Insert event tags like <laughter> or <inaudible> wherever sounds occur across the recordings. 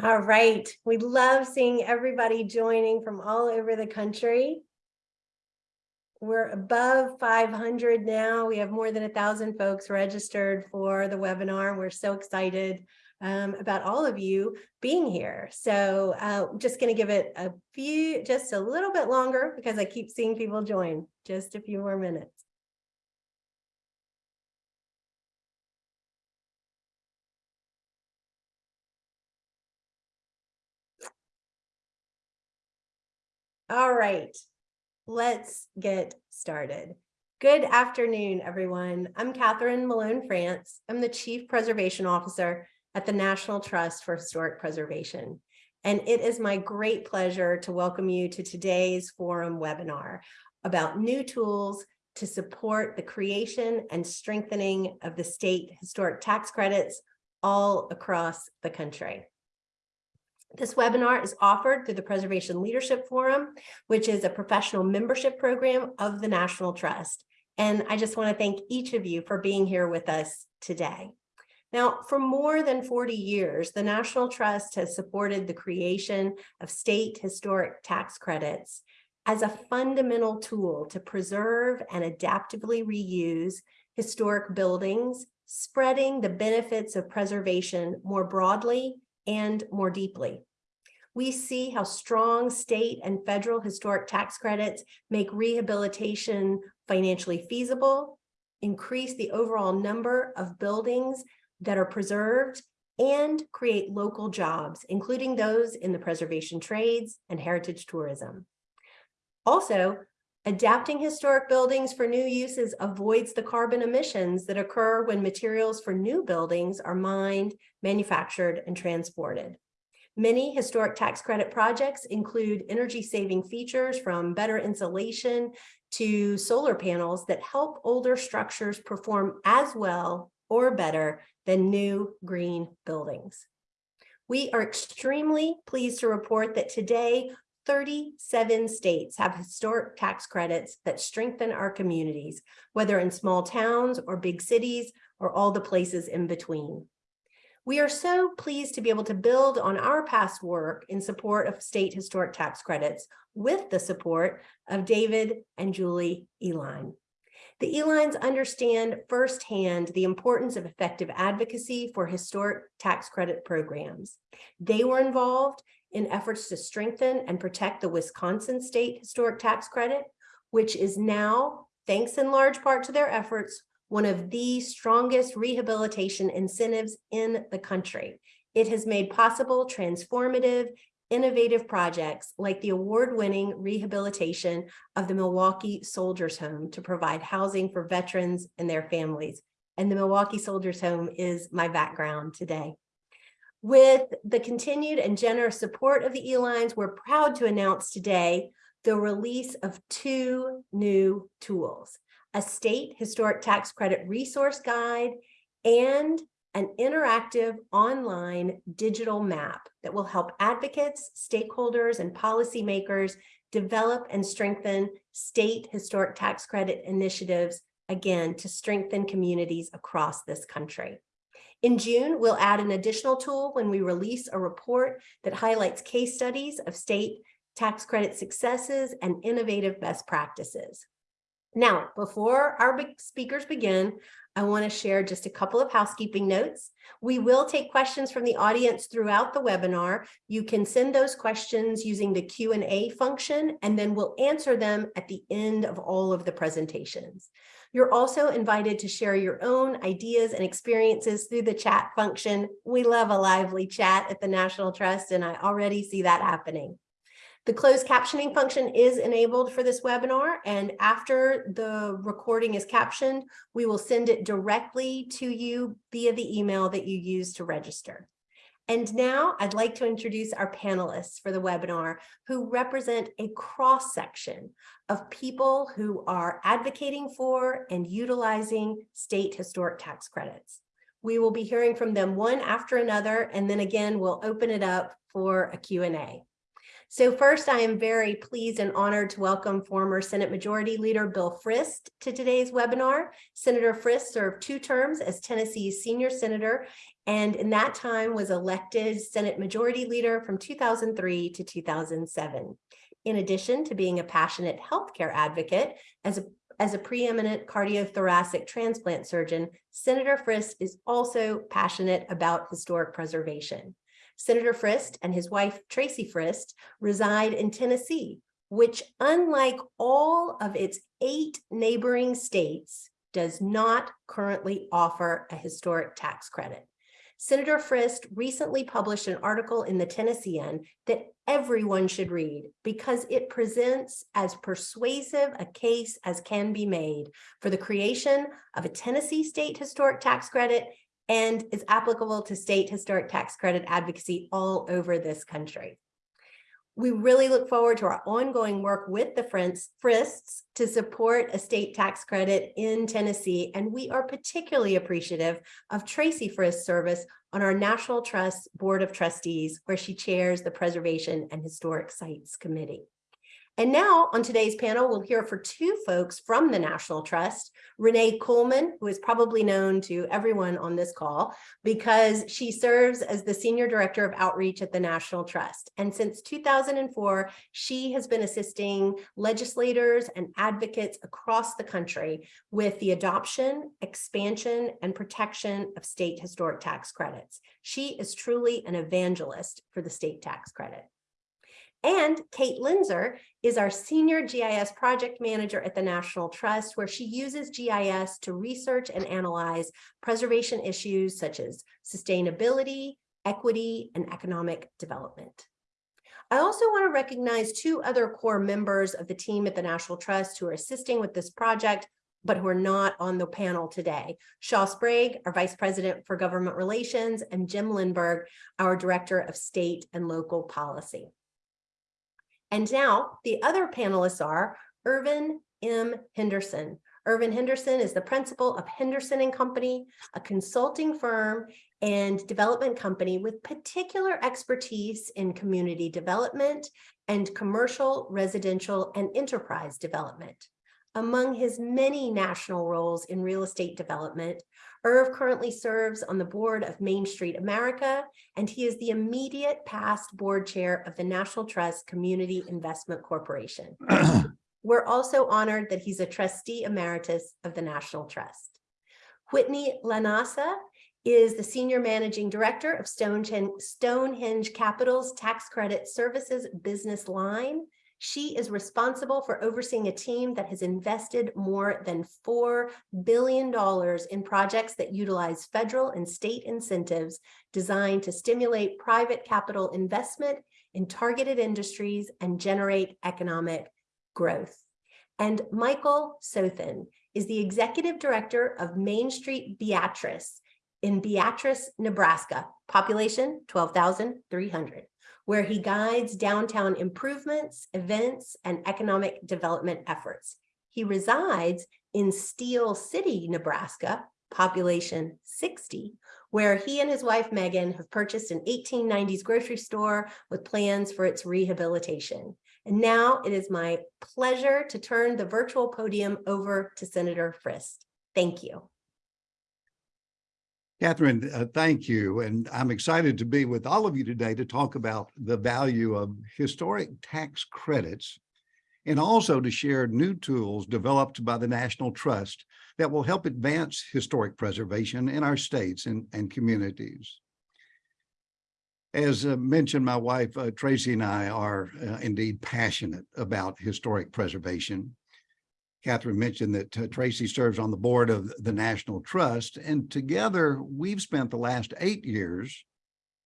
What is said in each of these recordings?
All right, we love seeing everybody joining from all over the country. We're above 500 now. We have more than a thousand folks registered for the webinar. We're so excited um, about all of you being here. So uh, just going to give it a few, just a little bit longer because I keep seeing people join. Just a few more minutes. All right, let's get started. Good afternoon, everyone. I'm Catherine Malone France. I'm the Chief Preservation Officer at the National Trust for Historic Preservation. And it is my great pleasure to welcome you to today's forum webinar about new tools to support the creation and strengthening of the state historic tax credits all across the country. This webinar is offered through the Preservation Leadership Forum, which is a professional membership program of the National Trust. And I just want to thank each of you for being here with us today. Now, for more than 40 years, the National Trust has supported the creation of state historic tax credits as a fundamental tool to preserve and adaptively reuse historic buildings, spreading the benefits of preservation more broadly and more deeply. We see how strong state and federal historic tax credits make rehabilitation financially feasible, increase the overall number of buildings that are preserved, and create local jobs, including those in the preservation trades and heritage tourism. Also, adapting historic buildings for new uses avoids the carbon emissions that occur when materials for new buildings are mined, manufactured, and transported. Many historic tax credit projects include energy saving features from better insulation to solar panels that help older structures perform as well or better than new green buildings. We are extremely pleased to report that today 37 states have historic tax credits that strengthen our communities, whether in small towns or big cities or all the places in between. We are so pleased to be able to build on our past work in support of state historic tax credits with the support of David and Julie Uihlein. The Uihleins understand firsthand the importance of effective advocacy for historic tax credit programs. They were involved in efforts to strengthen and protect the Wisconsin State Historic Tax Credit, which is now, thanks in large part to their efforts, one of the strongest rehabilitation incentives in the country. It has made possible transformative, innovative projects like the award-winning rehabilitation of the Milwaukee Soldiers Home to provide housing for veterans and their families. And the Milwaukee Soldiers Home is my background today. With the continued and generous support of the Uihleins, we're proud to announce today the release of two new tools a state historic tax credit resource guide, and an interactive online digital map that will help advocates, stakeholders, and policymakers develop and strengthen state historic tax credit initiatives, again, to strengthen communities across this country. In June, we'll add an additional tool when we release a report that highlights case studies of state tax credit successes and innovative best practices. Now, before our speakers begin, I want to share just a couple of housekeeping notes. We will take questions from the audience throughout the webinar. You can send those questions using the Q&A function, and then we'll answer them at the end of all of the presentations. You're also invited to share your own ideas and experiences through the chat function. We love a lively chat at the National Trust, and I already see that happening. The closed captioning function is enabled for this webinar, and after the recording is captioned, we will send it directly to you via the email that you use to register. And now I'd like to introduce our panelists for the webinar who represent a cross-section of people who are advocating for and utilizing state historic tax credits. We will be hearing from them one after another, and then again, we'll open it up for a Q&A. So first, I am very pleased and honored to welcome former Senate Majority Leader Bill Frist to today's webinar. Senator Frist served two terms as Tennessee's senior senator and in that time was elected Senate Majority Leader from 2003 to 2007. In addition to being a passionate healthcare advocate, as a as a preeminent cardiothoracic transplant surgeon, Senator Frist is also passionate about historic preservation. Senator Frist and his wife, Tracy Frist, reside in Tennessee, which unlike all of its eight neighboring states, does not currently offer a historic tax credit. Senator Frist recently published an article in the Tennessean that everyone should read because it presents as persuasive a case as can be made for the creation of a Tennessee state historic tax credit and is applicable to state historic tax credit advocacy all over this country. We really look forward to our ongoing work with the Frists to support a state tax credit in Tennessee, and we are particularly appreciative of Tracy Frist's service on our National Trust Board of Trustees, where she chairs the Preservation and Historic Sites Committee. And now on today's panel, we'll hear for two folks from the National Trust, Renee Coleman, who is probably known to everyone on this call because she serves as the Senior Director of Outreach at the National Trust. And since 2004, she has been assisting legislators and advocates across the country with the adoption, expansion, and protection of state historic tax credits. She is truly an evangelist for the state tax credit. And Kate Linzer is our senior GIS project manager at the National Trust, where she uses GIS to research and analyze preservation issues such as sustainability, equity, and economic development. I also want to recognize two other core members of the team at the National Trust who are assisting with this project, but who are not on the panel today. Shaw Sprague, our Vice President for Government Relations, and Jim Lindberg, our Director of State and Local Policy. And now the other panelists are Irvin M. Henderson. Irvin Henderson is the principal of Henderson and Company, a consulting firm and development company with particular expertise in community development and commercial, residential, and enterprise development. Among his many national roles in real estate development, Irv currently serves on the board of Main Street America, and he is the immediate past board chair of the National Trust Community Investment Corporation. <clears throat> We're also honored that he's a trustee emeritus of the National Trust. Whitney Lanasa is the Senior Managing Director of Stonehenge, Stonehenge Capital's Tax Credit Services business line she is responsible for overseeing a team that has invested more than $4 billion in projects that utilize federal and state incentives designed to stimulate private capital investment in targeted industries and generate economic growth. And Michael Sothan is the executive director of Main Street Beatrice in Beatrice, Nebraska, population 12,300 where he guides downtown improvements, events, and economic development efforts. He resides in Steele City, Nebraska, population 60, where he and his wife Megan have purchased an 1890s grocery store with plans for its rehabilitation. And now it is my pleasure to turn the virtual podium over to Senator Frist. Thank you. Catherine, uh, thank you. And I'm excited to be with all of you today to talk about the value of historic tax credits and also to share new tools developed by the National Trust that will help advance historic preservation in our states and, and communities. As uh, mentioned, my wife, uh, Tracy and I are uh, indeed passionate about historic preservation. Catherine mentioned that uh, Tracy serves on the board of the National Trust, and together we've spent the last eight years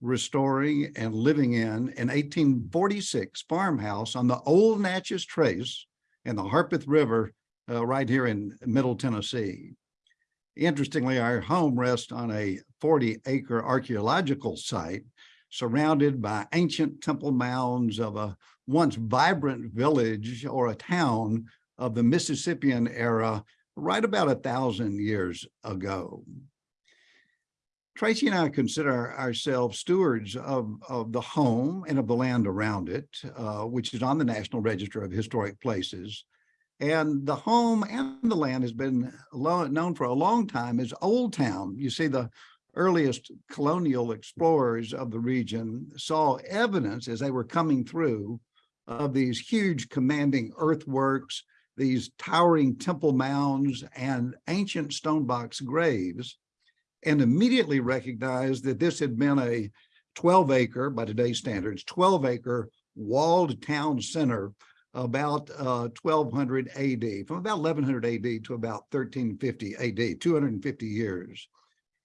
restoring and living in an 1846 farmhouse on the old Natchez Trace and the Harpeth River uh, right here in Middle Tennessee. Interestingly, our home rests on a 40 acre archaeological site surrounded by ancient temple mounds of a once vibrant village or a town of the Mississippian era right about a thousand years ago. Tracy and I consider ourselves stewards of, of the home and of the land around it, uh, which is on the National Register of Historic Places. And the home and the land has been known for a long time as Old Town. You see, the earliest colonial explorers of the region saw evidence as they were coming through of these huge commanding earthworks, these towering temple mounds and ancient stone box graves, and immediately recognized that this had been a 12 acre, by today's standards, 12 acre walled town center about uh, 1200 AD, from about 1100 AD to about 1350 AD, 250 years.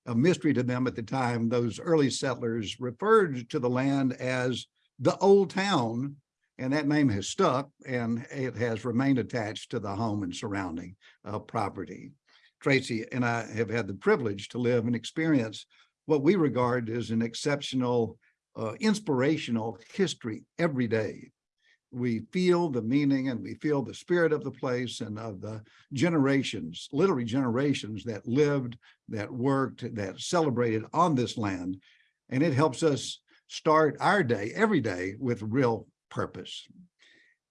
A mystery to them at the time, those early settlers referred to the land as the old town, and that name has stuck and it has remained attached to the home and surrounding uh, property. Tracy and I have had the privilege to live and experience what we regard as an exceptional, uh, inspirational history every day we feel the meaning and we feel the spirit of the place and of the generations, literally generations that lived, that worked, that celebrated on this land. And it helps us start our day every day with real purpose.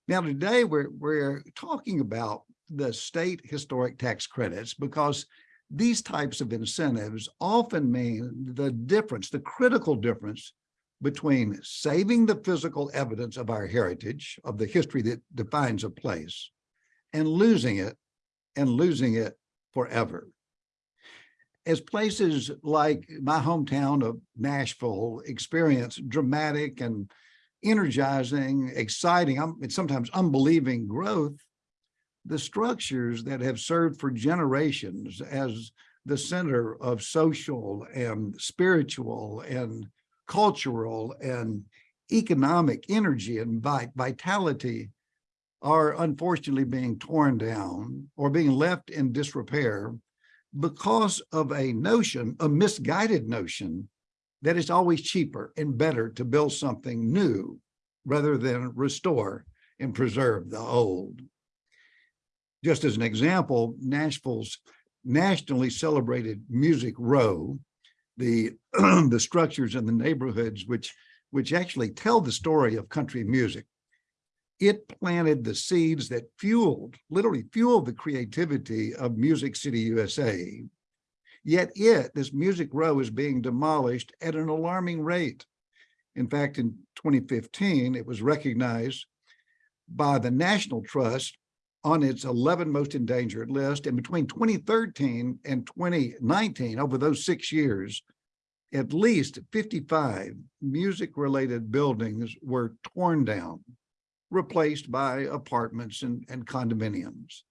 Now, today we're, we're talking about the state historic tax credits because these types of incentives often mean the difference, the critical difference between saving the physical evidence of our heritage, of the history that defines a place, and losing it, and losing it forever. As places like my hometown of Nashville experience dramatic and energizing, exciting, um, and sometimes unbelieving growth, the structures that have served for generations as the center of social and spiritual and cultural and economic energy and vitality are unfortunately being torn down or being left in disrepair because of a notion, a misguided notion, that it's always cheaper and better to build something new rather than restore and preserve the old. Just as an example, Nashville's nationally celebrated Music Row the <clears throat> the structures in the neighborhoods which which actually tell the story of country music. It planted the seeds that fueled, literally fueled the creativity of Music City USA. Yet it, this Music Row, is being demolished at an alarming rate. In fact, in 2015, it was recognized by the National Trust on its 11 most endangered list. And between 2013 and 2019, over those six years, at least 55 music-related buildings were torn down, replaced by apartments and, and condominiums.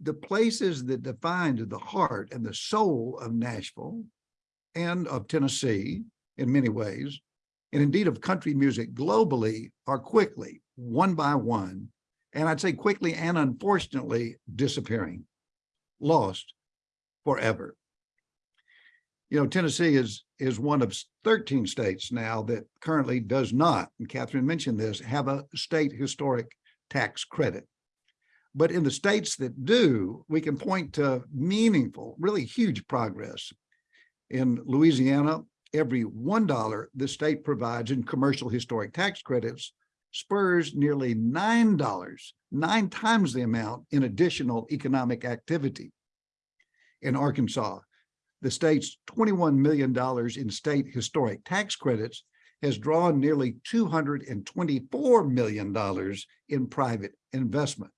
The places that defined the heart and the soul of Nashville and of Tennessee in many ways, and indeed of country music globally are quickly, one by one, and I'd say quickly and unfortunately disappearing, lost forever. You know, Tennessee is is one of 13 states now that currently does not, and Catherine mentioned this, have a state historic tax credit. But in the states that do, we can point to meaningful, really huge progress. In Louisiana, every $1 the state provides in commercial historic tax credits spurs nearly $9, nine times the amount in additional economic activity. In Arkansas, the state's $21 million in state historic tax credits has drawn nearly $224 million in private investment.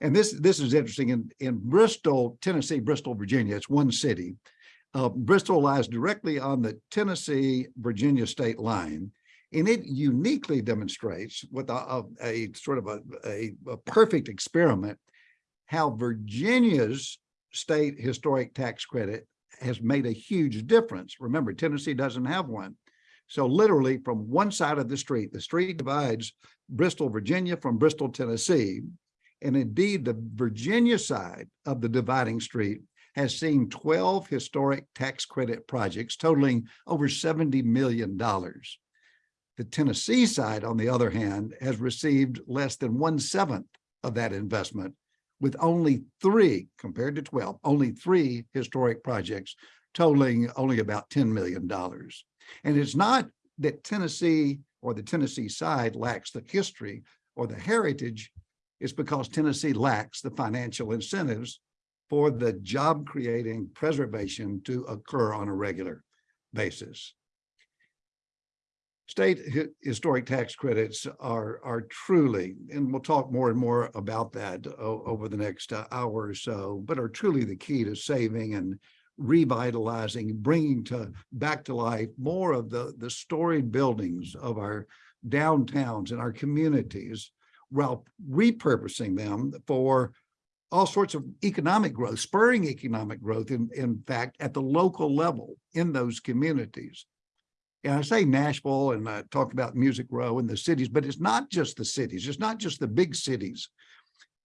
And this, this is interesting in, in Bristol, Tennessee, Bristol, Virginia, it's one city. Uh, Bristol lies directly on the Tennessee, Virginia state line and it uniquely demonstrates with a, a, a sort of a, a, a perfect experiment how Virginia's state historic tax credit has made a huge difference. Remember, Tennessee doesn't have one. So literally from one side of the street, the street divides Bristol, Virginia from Bristol, Tennessee. And indeed, the Virginia side of the dividing street has seen 12 historic tax credit projects totaling over $70 million. The Tennessee side, on the other hand, has received less than one seventh of that investment with only three, compared to 12, only three historic projects totaling only about $10 million. And it's not that Tennessee or the Tennessee side lacks the history or the heritage, it's because Tennessee lacks the financial incentives for the job creating preservation to occur on a regular basis. State historic tax credits are, are truly, and we'll talk more and more about that over the next uh, hour or so, but are truly the key to saving and revitalizing, bringing to back to life more of the, the storied buildings of our downtowns and our communities while repurposing them for all sorts of economic growth, spurring economic growth, in, in fact, at the local level in those communities. And I say Nashville and I talked about Music Row and the cities, but it's not just the cities. It's not just the big cities.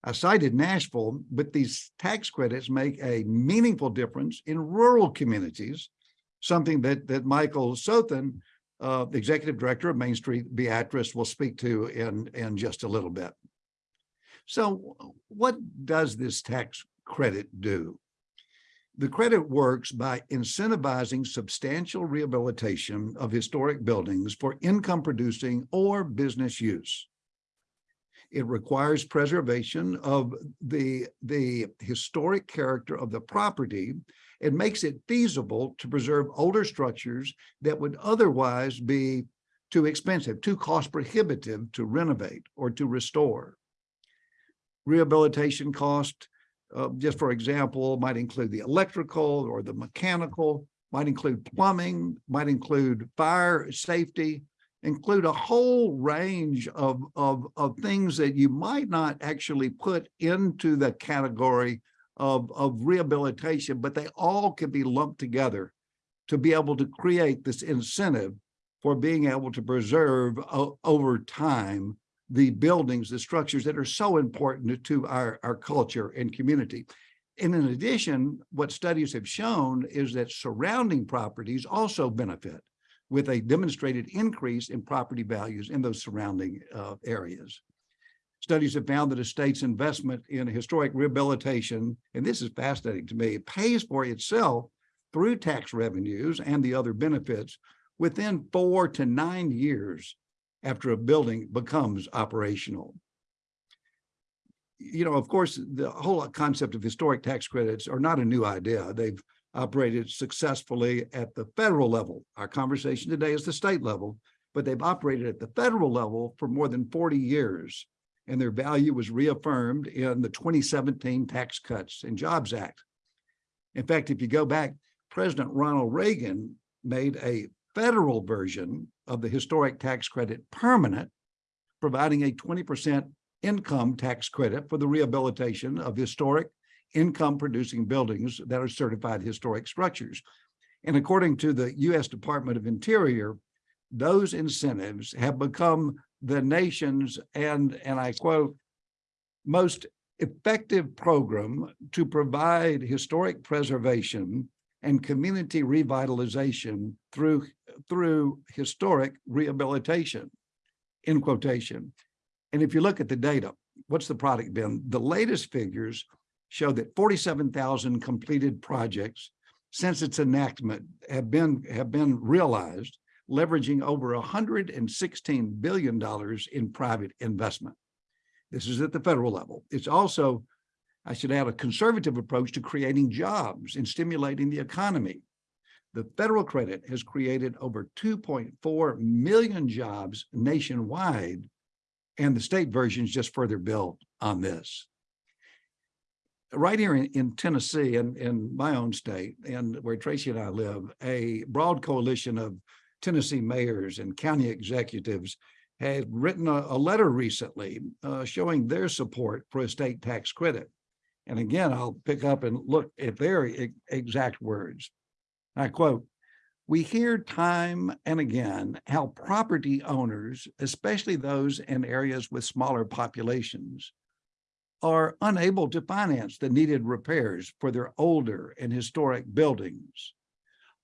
I cited Nashville, but these tax credits make a meaningful difference in rural communities, something that, that Michael Sothan, uh, the executive director of Main Street Beatrice will speak to in, in just a little bit. So what does this tax credit do? The credit works by incentivizing substantial rehabilitation of historic buildings for income producing or business use. It requires preservation of the, the historic character of the property. It makes it feasible to preserve older structures that would otherwise be too expensive, too cost prohibitive to renovate or to restore. Rehabilitation cost, uh, just for example, might include the electrical or the mechanical, might include plumbing, might include fire safety, include a whole range of, of, of things that you might not actually put into the category of, of rehabilitation, but they all can be lumped together to be able to create this incentive for being able to preserve over time the buildings, the structures that are so important to our, our culture and community. And in addition, what studies have shown is that surrounding properties also benefit with a demonstrated increase in property values in those surrounding uh, areas. Studies have found that a state's investment in historic rehabilitation, and this is fascinating to me, pays for itself through tax revenues and the other benefits within four to nine years after a building becomes operational. You know, of course, the whole concept of historic tax credits are not a new idea. They've operated successfully at the federal level. Our conversation today is the state level, but they've operated at the federal level for more than 40 years. And their value was reaffirmed in the 2017 Tax Cuts and Jobs Act. In fact, if you go back, President Ronald Reagan made a federal version of the historic tax credit permanent, providing a 20% income tax credit for the rehabilitation of historic income producing buildings that are certified historic structures. And according to the US Department of Interior, those incentives have become the nation's, and, and I quote, most effective program to provide historic preservation and community revitalization through, through historic rehabilitation, in quotation. And if you look at the data, what's the product been? The latest figures show that 47,000 completed projects since its enactment have been, have been realized, leveraging over $116 billion in private investment. This is at the federal level. It's also, I should add, a conservative approach to creating jobs and stimulating the economy. The federal credit has created over 2.4 million jobs nationwide, and the state versions just further build on this right here in, in Tennessee and in my own state and where Tracy and I live, a broad coalition of Tennessee mayors and county executives had written a, a letter recently uh, showing their support for a state tax credit. And again, I'll pick up and look at their e- exact words. I quote, we hear time and again how property owners, especially those in areas with smaller populations, are unable to finance the needed repairs for their older and historic buildings.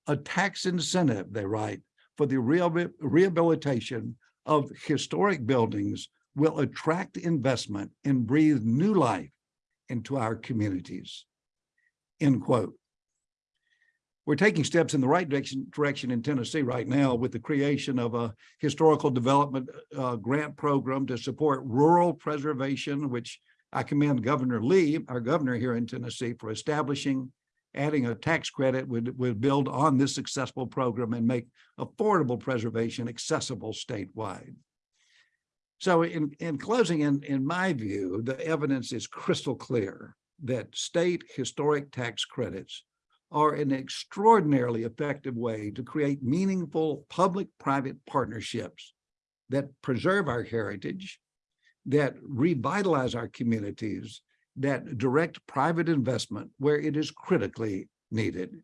A tax incentive, they write, for the rehabilitation of historic buildings will attract investment and breathe new life into our communities. End quote. we're taking steps in the right direction, direction in Tennessee right now with the creation of a historical development uh, grant program to support rural preservation, which I commend Governor Lee, our governor here in Tennessee, for establishing, adding a tax credit would, would build on this successful program and make affordable preservation accessible statewide. So in, in closing, in, in my view, the evidence is crystal clear that state historic tax credits are an extraordinarily effective way to create meaningful public-private partnerships that preserve our heritage, that revitalize our communities, that direct private investment where it is critically needed.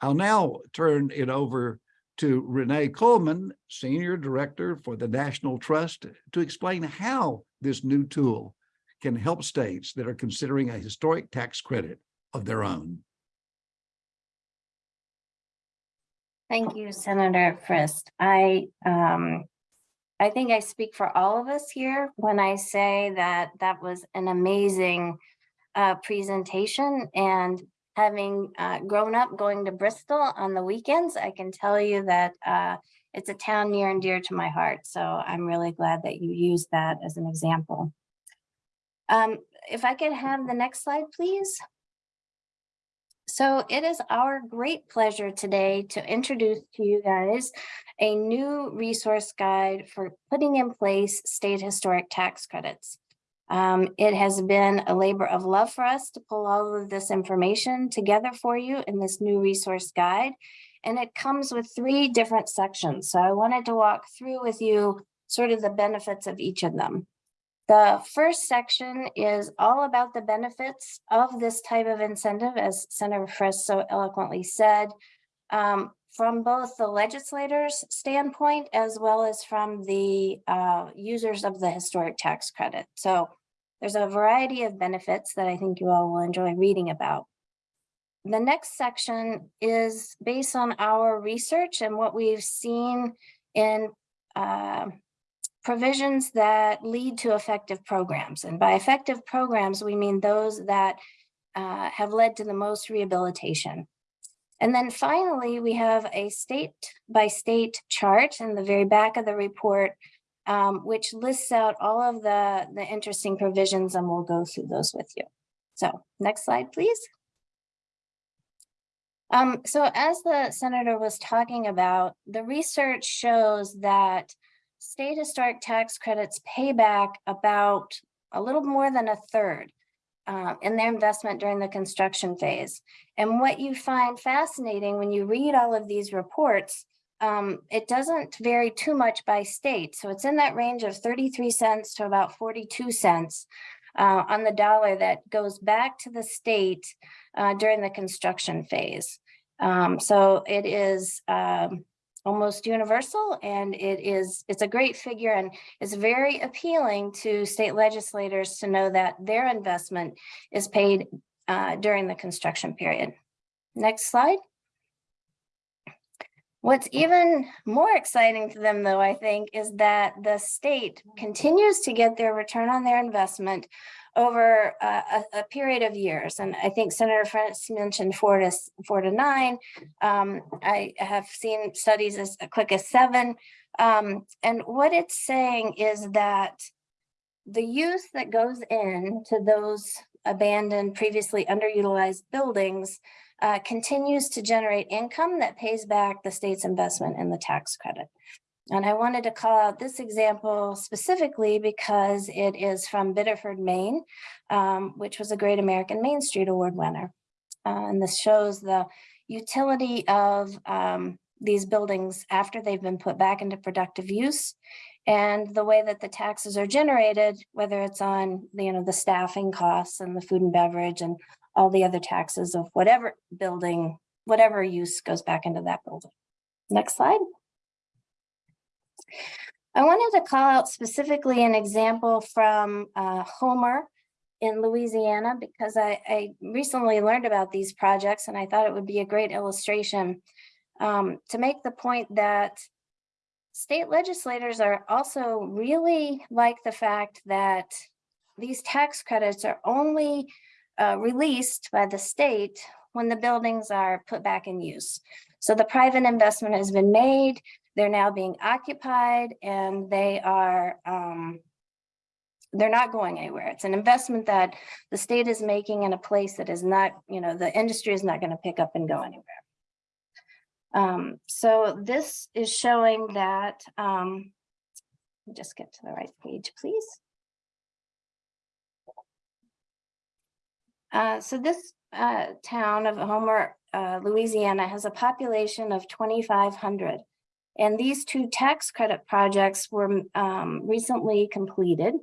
I'll now turn it over to Renee Coleman, Senior Director for the National Trust, to explain how this new tool can help states that are considering a historic tax credit of their own. Thank you, Senator Frist. I, um, I think I speak for all of us here when I say that that was an amazing uh, presentation and having uh, grown up going to Bristol on the weekends, I can tell you that uh, it's a town near and dear to my heart. So I'm really glad that you used that as an example. Um, if I could have the next slide, please. So it is our great pleasure today to introduce to you guys a new resource guide for putting in place state historic tax credits. Um, it has been a labor of love for us to pull all of this information together for you in this new resource guide. And it comes with three different sections. So I wanted to walk through with you sort of the benefits of each of them. The first section is all about the benefits of this type of incentive, as Senator Frist so eloquently said, um, from both the legislators standpoint as well as from the uh, users of the historic tax credit. So there's a variety of benefits that I think you all will enjoy reading about. The next section is based on our research and what we've seen in uh, provisions that lead to effective programs. And by effective programs, we mean those that uh, have led to the most rehabilitation. And then finally, we have a state by state chart in the very back of the report, um, which lists out all of the, the interesting provisions and we'll go through those with you. So next slide, please. Um, so as the senator was talking about, the research shows that state historic tax credits pay back about a little more than a third uh, in their investment during the construction phase. And what you find fascinating when you read all of these reports, um, it doesn't vary too much by state. So it's in that range of 33 cents to about 42 cents uh, on the dollar that goes back to the state uh, during the construction phase. Um, so it is um, almost universal and it is it's a great figure and it's very appealing to state legislators to know that their investment is paid uh, during the construction period. Next slide. What's even more exciting to them, though, I think, is that the state continues to get their return on their investment over a, a, period of years. And I think Senator Frist mentioned four to four to nine. Um, I have seen studies as quick as seven. Um, and what it's saying is that the use that goes into those abandoned, previously underutilized buildings uh, continues to generate income that pays back the state's investment in the tax credit. And I wanted to call out this example specifically because it is from Biddeford, Maine, um, which was a Great American Main Street Award winner. Uh, and this shows the utility of um, these buildings after they've been put back into productive use and the way that the taxes are generated, whether it's on you know the staffing costs and the food and beverage and all the other taxes of whatever building, whatever use goes back into that building. Next slide. I wanted to call out specifically an example from uh, Homer in Louisiana because I, I, recently learned about these projects and I thought it would be a great illustration um, to make the point that state legislators are also really like the fact that these tax credits are only uh, released by the state when the buildings are put back in use. So the private investment has been made, they're now being occupied and they are, um, they're not going anywhere. It's an investment that the state is making in a place that is not, you know, the industry is not going to pick up and go anywhere. Um, so this is showing that, um, just get to the right page, please. Uh, so this, uh, town of Homer, uh, Louisiana has a population of twenty-five hundred. And these two tax credit projects were, um, recently completed.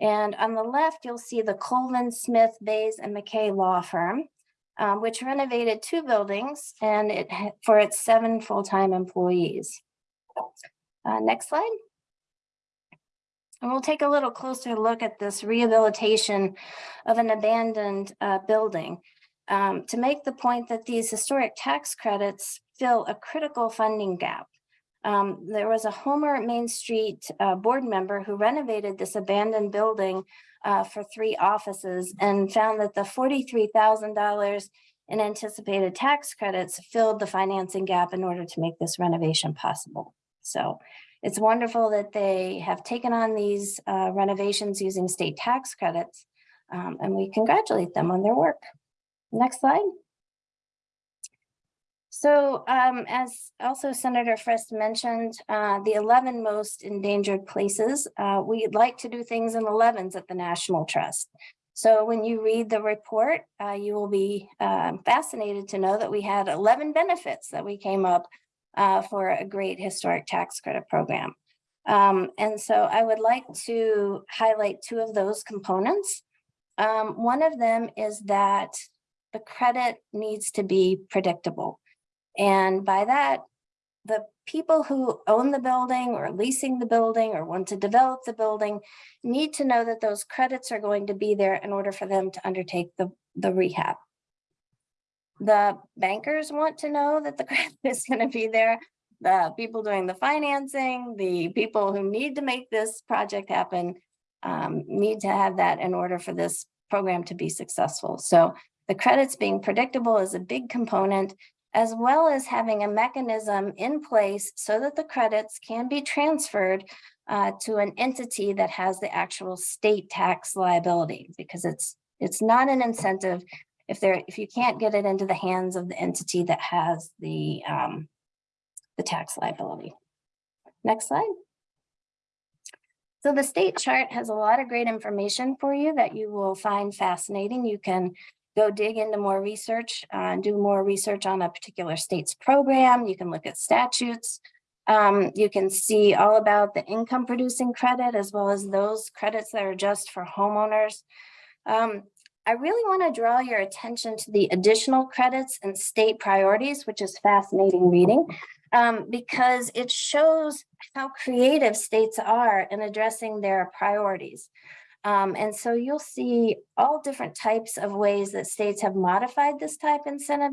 And on the left, you'll see the Colvin Smith Bays and McKay Law Firm, um, which renovated two buildings and it for its seven full-time employees. Uh, next slide. And we'll take a little closer look at this rehabilitation of an abandoned uh, building um, to make the point that these historic tax credits fill a critical funding gap. Um, there was a Homer Main Street uh, board member who renovated this abandoned building uh, for three offices and found that the forty-three thousand dollars in anticipated tax credits filled the financing gap in order to make this renovation possible. So it's wonderful that they have taken on these uh, renovations using state tax credits. um, and we congratulate them on their work. Next slide. So um, as also Senator Frist mentioned, uh, the 11 most endangered places, uh, we'd like to do things in 11s at the National Trust. So when you read the report, uh, you will be um, fascinated to know that we had 11 benefits that we came up uh, for a great historic tax credit program. Um, and so I would like to highlight two of those components. Um, one of them is that the credit needs to be predictable. And by that, the people who own the building or leasing the building or want to develop the building need to know that those credits are going to be there in order for them to undertake the, the rehab. The bankers want to know that the <laughs> credit is going to be there. The people doing the financing, the people who need to make this project happen um, need to have that in order for this program to be successful. So the credits being predictable is a big component as well as having a mechanism in place so that the credits can be transferred uh, to an entity that has the actual state tax liability, because it's it's not an incentive if there if you can't get it into the hands of the entity that has the um, the tax liability. Next slide. So the state chart has a lot of great information for you that you will find fascinating. You can go dig into more research, uh, do more research on a particular state's program. You can look at statutes. Um, you can see all about the income producing credit as well as those credits that are just for homeowners. Um, I really want to draw your attention to the additional credits and state priorities, which is fascinating reading, um, because it shows how creative states are in addressing their priorities. Um, and so you'll see all different types of ways that states have modified this type incentive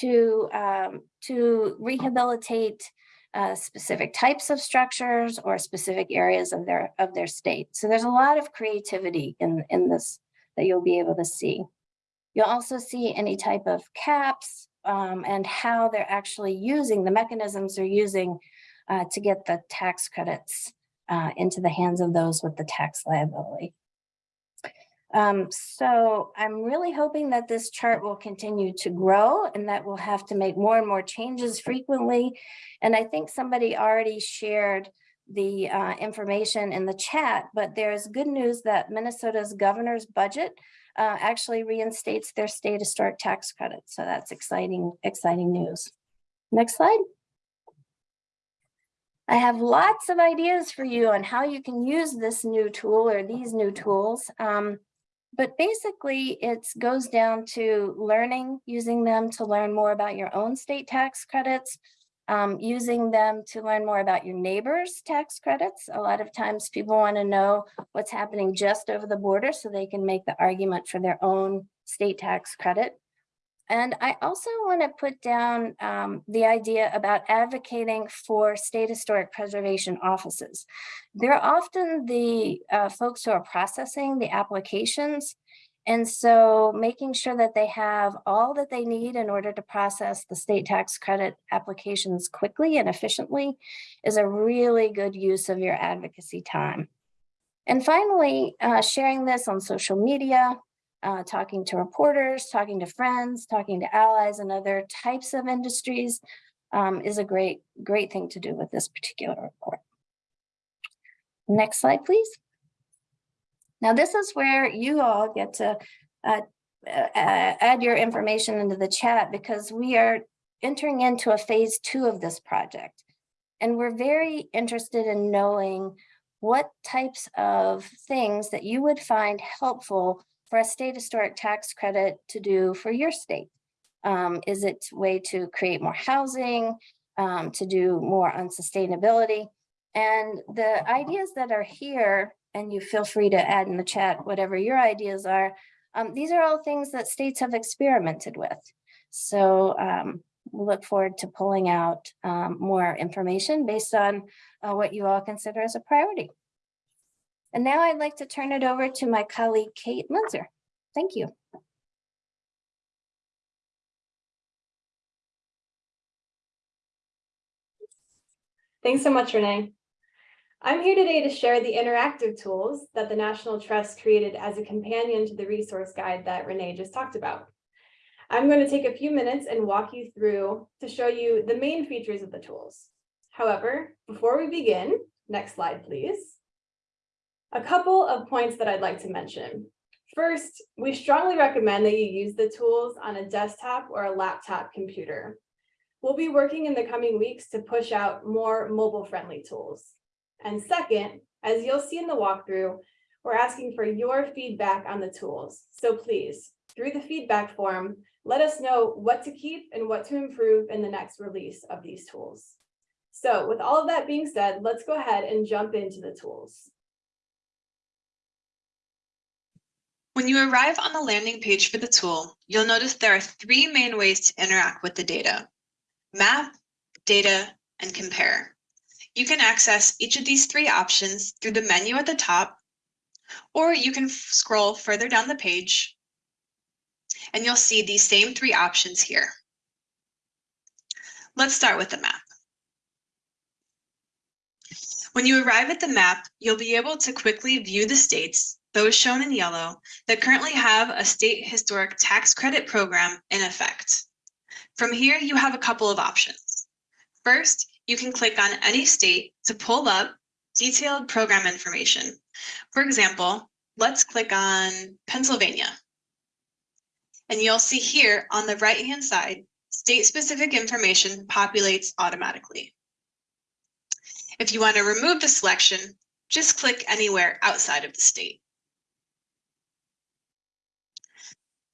to, um, to rehabilitate uh, specific types of structures or specific areas of their of their state. So there's a lot of creativity in, in this that you'll be able to see. You'll also see any type of caps um, and how they're actually using the mechanisms they're using uh, to get the tax credits uh, into the hands of those with the tax liability. Um, so I'm really hoping that this chart will continue to grow and that we'll have to make more and more changes frequently. And I think somebody already shared the uh, information in the chat, but there's good news that Minnesota's governor's budget uh, actually reinstates their state historic tax credit. So that's exciting, exciting news. Next slide. I have lots of ideas for you on how you can use this new tool or these new tools. Um, but basically it goes down to learning, using them to learn more about your own state tax credits, um, using them to learn more about your neighbors' tax credits. A lot of times people want to know what's happening just over the border so they can make the argument for their own state tax credit. And I also want to put down um, the idea about advocating for state historic preservation offices. They're often the uh, folks who are processing the applications. And so making sure that they have all that they need in order to process the state tax credit applications quickly and efficiently is a really good use of your advocacy time. And finally, uh, sharing this on social media, uh, talking to reporters, talking to friends, talking to allies and other types of industries um, is a great, great thing to do with this particular report. Next slide, please. Now, this is where you all get to uh, uh, add your information into the chat because we are entering into a phase two of this project. And we're very interested in knowing what types of things that you would find helpful for a state historic tax credit to do for your state. Um, is it way to create more housing, um, to do more on sustainability? And the ideas that are here, and you feel free to add in the chat whatever your ideas are, um, these are all things that states have experimented with. So um, we look forward to pulling out um, more information based on uh, what you all consider as a priority. And now I'd like to turn it over to my colleague, Kate Munzer. Thank you. Thanks so much, Renee. I'm here today to share the interactive tools that the National Trust created as a companion to the resource guide that Renee just talked about. I'm going to take a few minutes and walk you through to show you the main features of the tools. However, before we begin, next slide, please. A couple of points that I'd like to mention. First, we strongly recommend that you use the tools on a desktop or a laptop computer. We'll be working in the coming weeks to push out more mobile-friendly tools. And second, as you'll see in the walkthrough, we're asking for your feedback on the tools. So please, through the feedback form, let us know what to keep and what to improve in the next release of these tools. So with all of that being said, let's go ahead and jump into the tools. When you arrive on the landing page for the tool, you'll notice there are three main ways to interact with the data. Map, Data, and Compare. You can access each of these three options through the menu at the top, or you can scroll further down the page and you'll see these same three options here. Let's start with the map. When you arrive at the map, you'll be able to quickly view the states, those shown in yellow, that currently have a state historic tax credit program in effect. From here, you have a couple of options. First, you can click on any state to pull up detailed program information. For example, let's click on Pennsylvania. And you'll see here on the right-hand side, state-specific information populates automatically. If you want to remove the selection, just click anywhere outside of the state.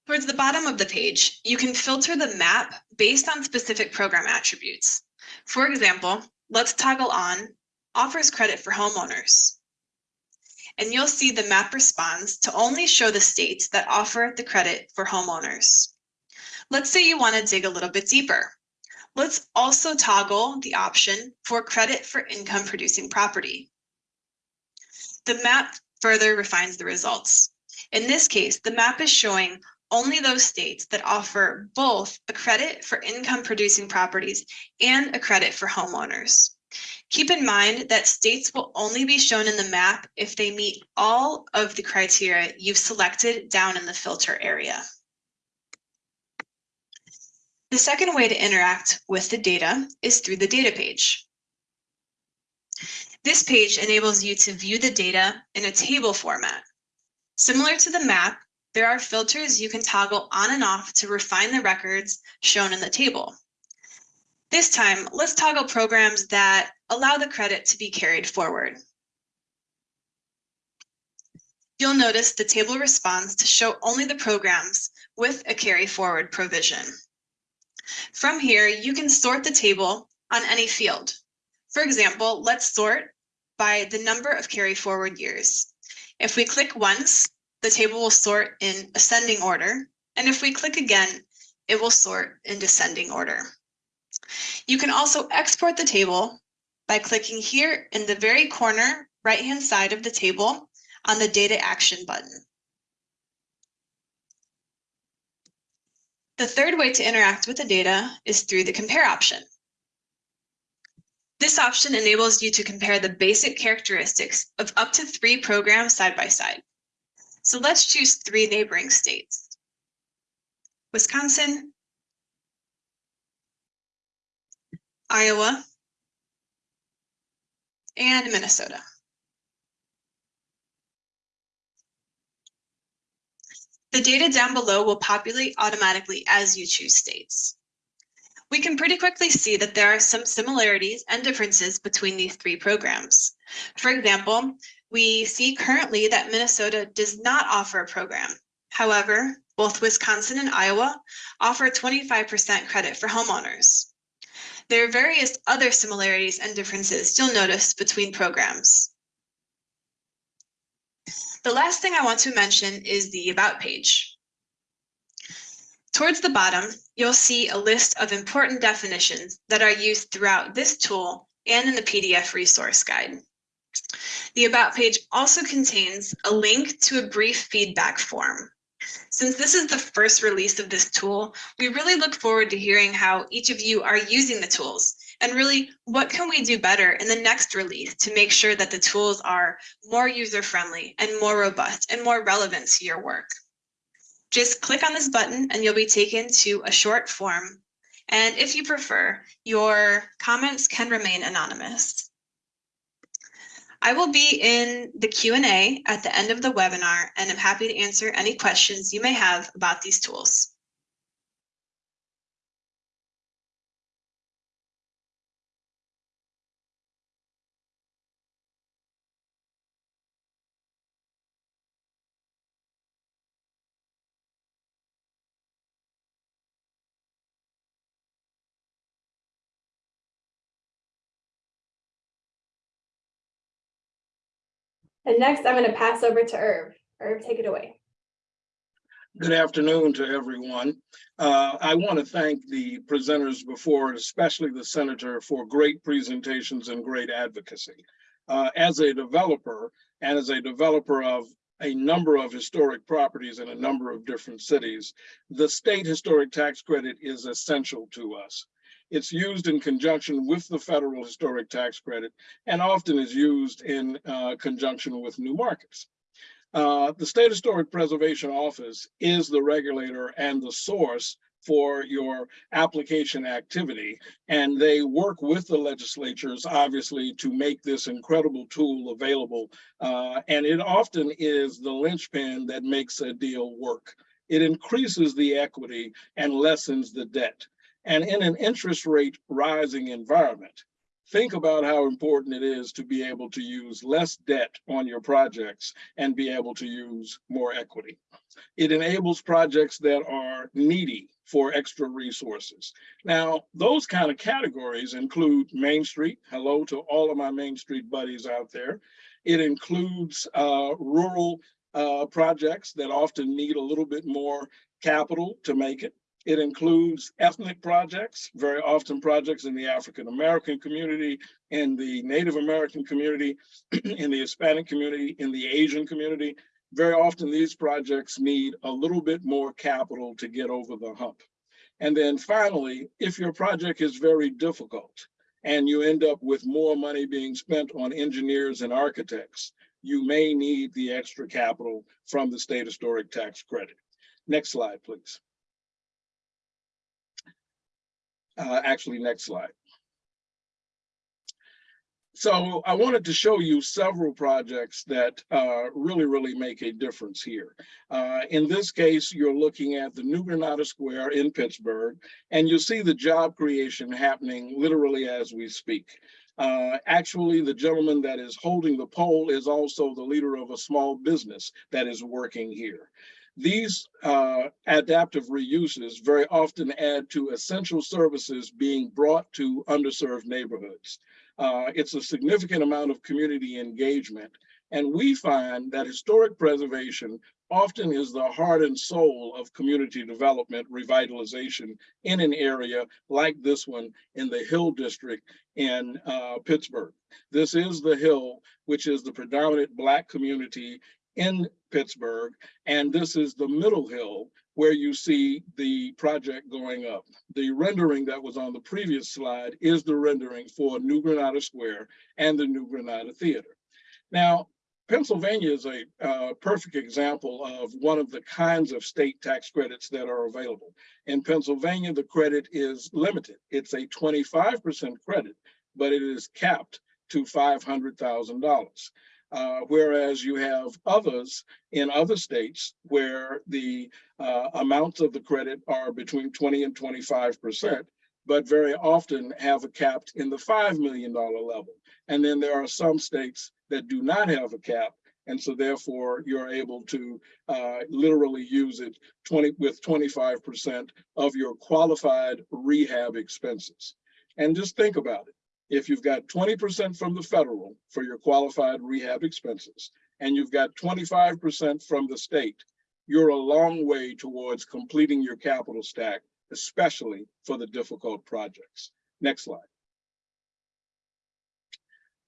Towards the bottom of the page, you can filter the map based on specific program attributes. For example, let's toggle on offers credit for homeowners. And you'll see the map responds to only show the states that offer the credit for homeowners. Let's say you want to dig a little bit deeper. Let's also toggle the option for credit for income producing property. The map further refines the results. In this case, the map is showing only those states that offer both a credit for income producing properties and a credit for homeowners. Keep in mind that states will only be shown in the map if they meet all of the criteria you've selected down in the filter area. The second way to interact with the data is through the data page. This page enables you to view the data in a table format. Similar to the map, there are filters you can toggle on and off to refine the records shown in the table. This time, let's toggle programs that allow the credit to be carried forward. You'll notice the table responds to show only the programs with a carry forward provision. From here, you can sort the table on any field. For example, let's sort by the number of carry forward years. If we click once, the table will sort in ascending order. And if we click again, it will sort in descending order. You can also export the table by clicking here in the very corner right-hand side of the table on the Data Action button. The third way to interact with the data is through the compare option. This option enables you to compare the basic characteristics of up to three programs side by side. So let's choose three neighboring states. Wisconsin, Iowa, and Minnesota. The data down below will populate automatically as you choose states. We can pretty quickly see that there are some similarities and differences between these three programs. For example, we see currently that Minnesota does not offer a program. However, both Wisconsin and Iowa offer 25% credit for homeowners. There are various other similarities and differences you'll notice between programs. The last thing I want to mention is the About page. Towards the bottom, you'll see a list of important definitions that are used throughout this tool and in the PDF resource guide. The About page also contains a link to a brief feedback form. Since this is the first release of this tool, we really look forward to hearing how each of you are using the tools and really what can we do better in the next release to make sure that the tools are more user-friendly and more robust and more relevant to your work. Just click on this button and you'll be taken to a short form. And if you prefer, your comments can remain anonymous. I will be in the Q&A at the end of the webinar and I'm happy to answer any questions you may have about these tools. And next, I'm going to pass over to Irv. Irv, take it away. Good afternoon to everyone. Uh, I want to thank the presenters before, especially the senator, for great presentations and great advocacy. Uh, as a developer and as a developer of a number of historic properties in a number of different cities, the state historic tax credit is essential to us. It's used in conjunction with the federal historic tax credit and often is used in uh, conjunction with new markets. Uh, the State Historic Preservation Office is the regulator and the source for your application activity. And they work with the legislatures, obviously, to make this incredible tool available. Uh, and it often is the linchpin that makes a deal work. It increases the equity and lessens the debt. And in an interest rate rising environment, think about how important it is to be able to use less debt on your projects and be able to use more equity. It enables projects that are needy for extra resources. Now, those kind of categories include Main Street. Hello to all of my Main Street buddies out there. It includes uh, rural uh, projects that often need a little bit more capital to make it. It includes ethnic projects, very often projects in the African American community, in the Native American community, <clears throat> in the Hispanic community, in the Asian community. Very often these projects need a little bit more capital to get over the hump. And then finally, if your project is very difficult and you end up with more money being spent on engineers and architects, you may need the extra capital from the state historic tax credit. Next slide, please. Uh, actually, next slide. So I wanted to show you several projects that uh, really, really make a difference here. Uh, in this case, you're looking at the New Granada Square in Pittsburgh, and you see the job creation happening literally as we speak. Uh, actually, the gentleman that is holding the pole is also the leader of a small business that is working here. These uh, adaptive reuses very often add to essential services being brought to underserved neighborhoods. Uh, it's a significant amount of community engagement. And we find that historic preservation often is the heart and soul of community development revitalization in an area like this one in the Hill District in uh, Pittsburgh. This is the Hill, which is the predominant Black community in Pittsburgh. And this is the Middle Hill, where you see the project going up. The rendering that was on the previous slide is the rendering for New Granada Square and the New Granada Theater. Now, Pennsylvania is a uh, perfect example of one of the kinds of state tax credits that are available. In Pennsylvania, the credit is limited. It's a 25% credit, but it is capped to $500,000. Uh, whereas you have others in other states where the uh, amounts of the credit are between 20 and 25%, but very often have a cap in the $5 million level. And then there are some states that do not have a cap. And so therefore you're able to uh, literally use it 20 with 25% of your qualified rehab expenses. And just think about it. If you've got 20% from the federal for your qualified rehab expenses, and you've got 25% from the state, you're a long way towards completing your capital stack, especially for the difficult projects. Next slide.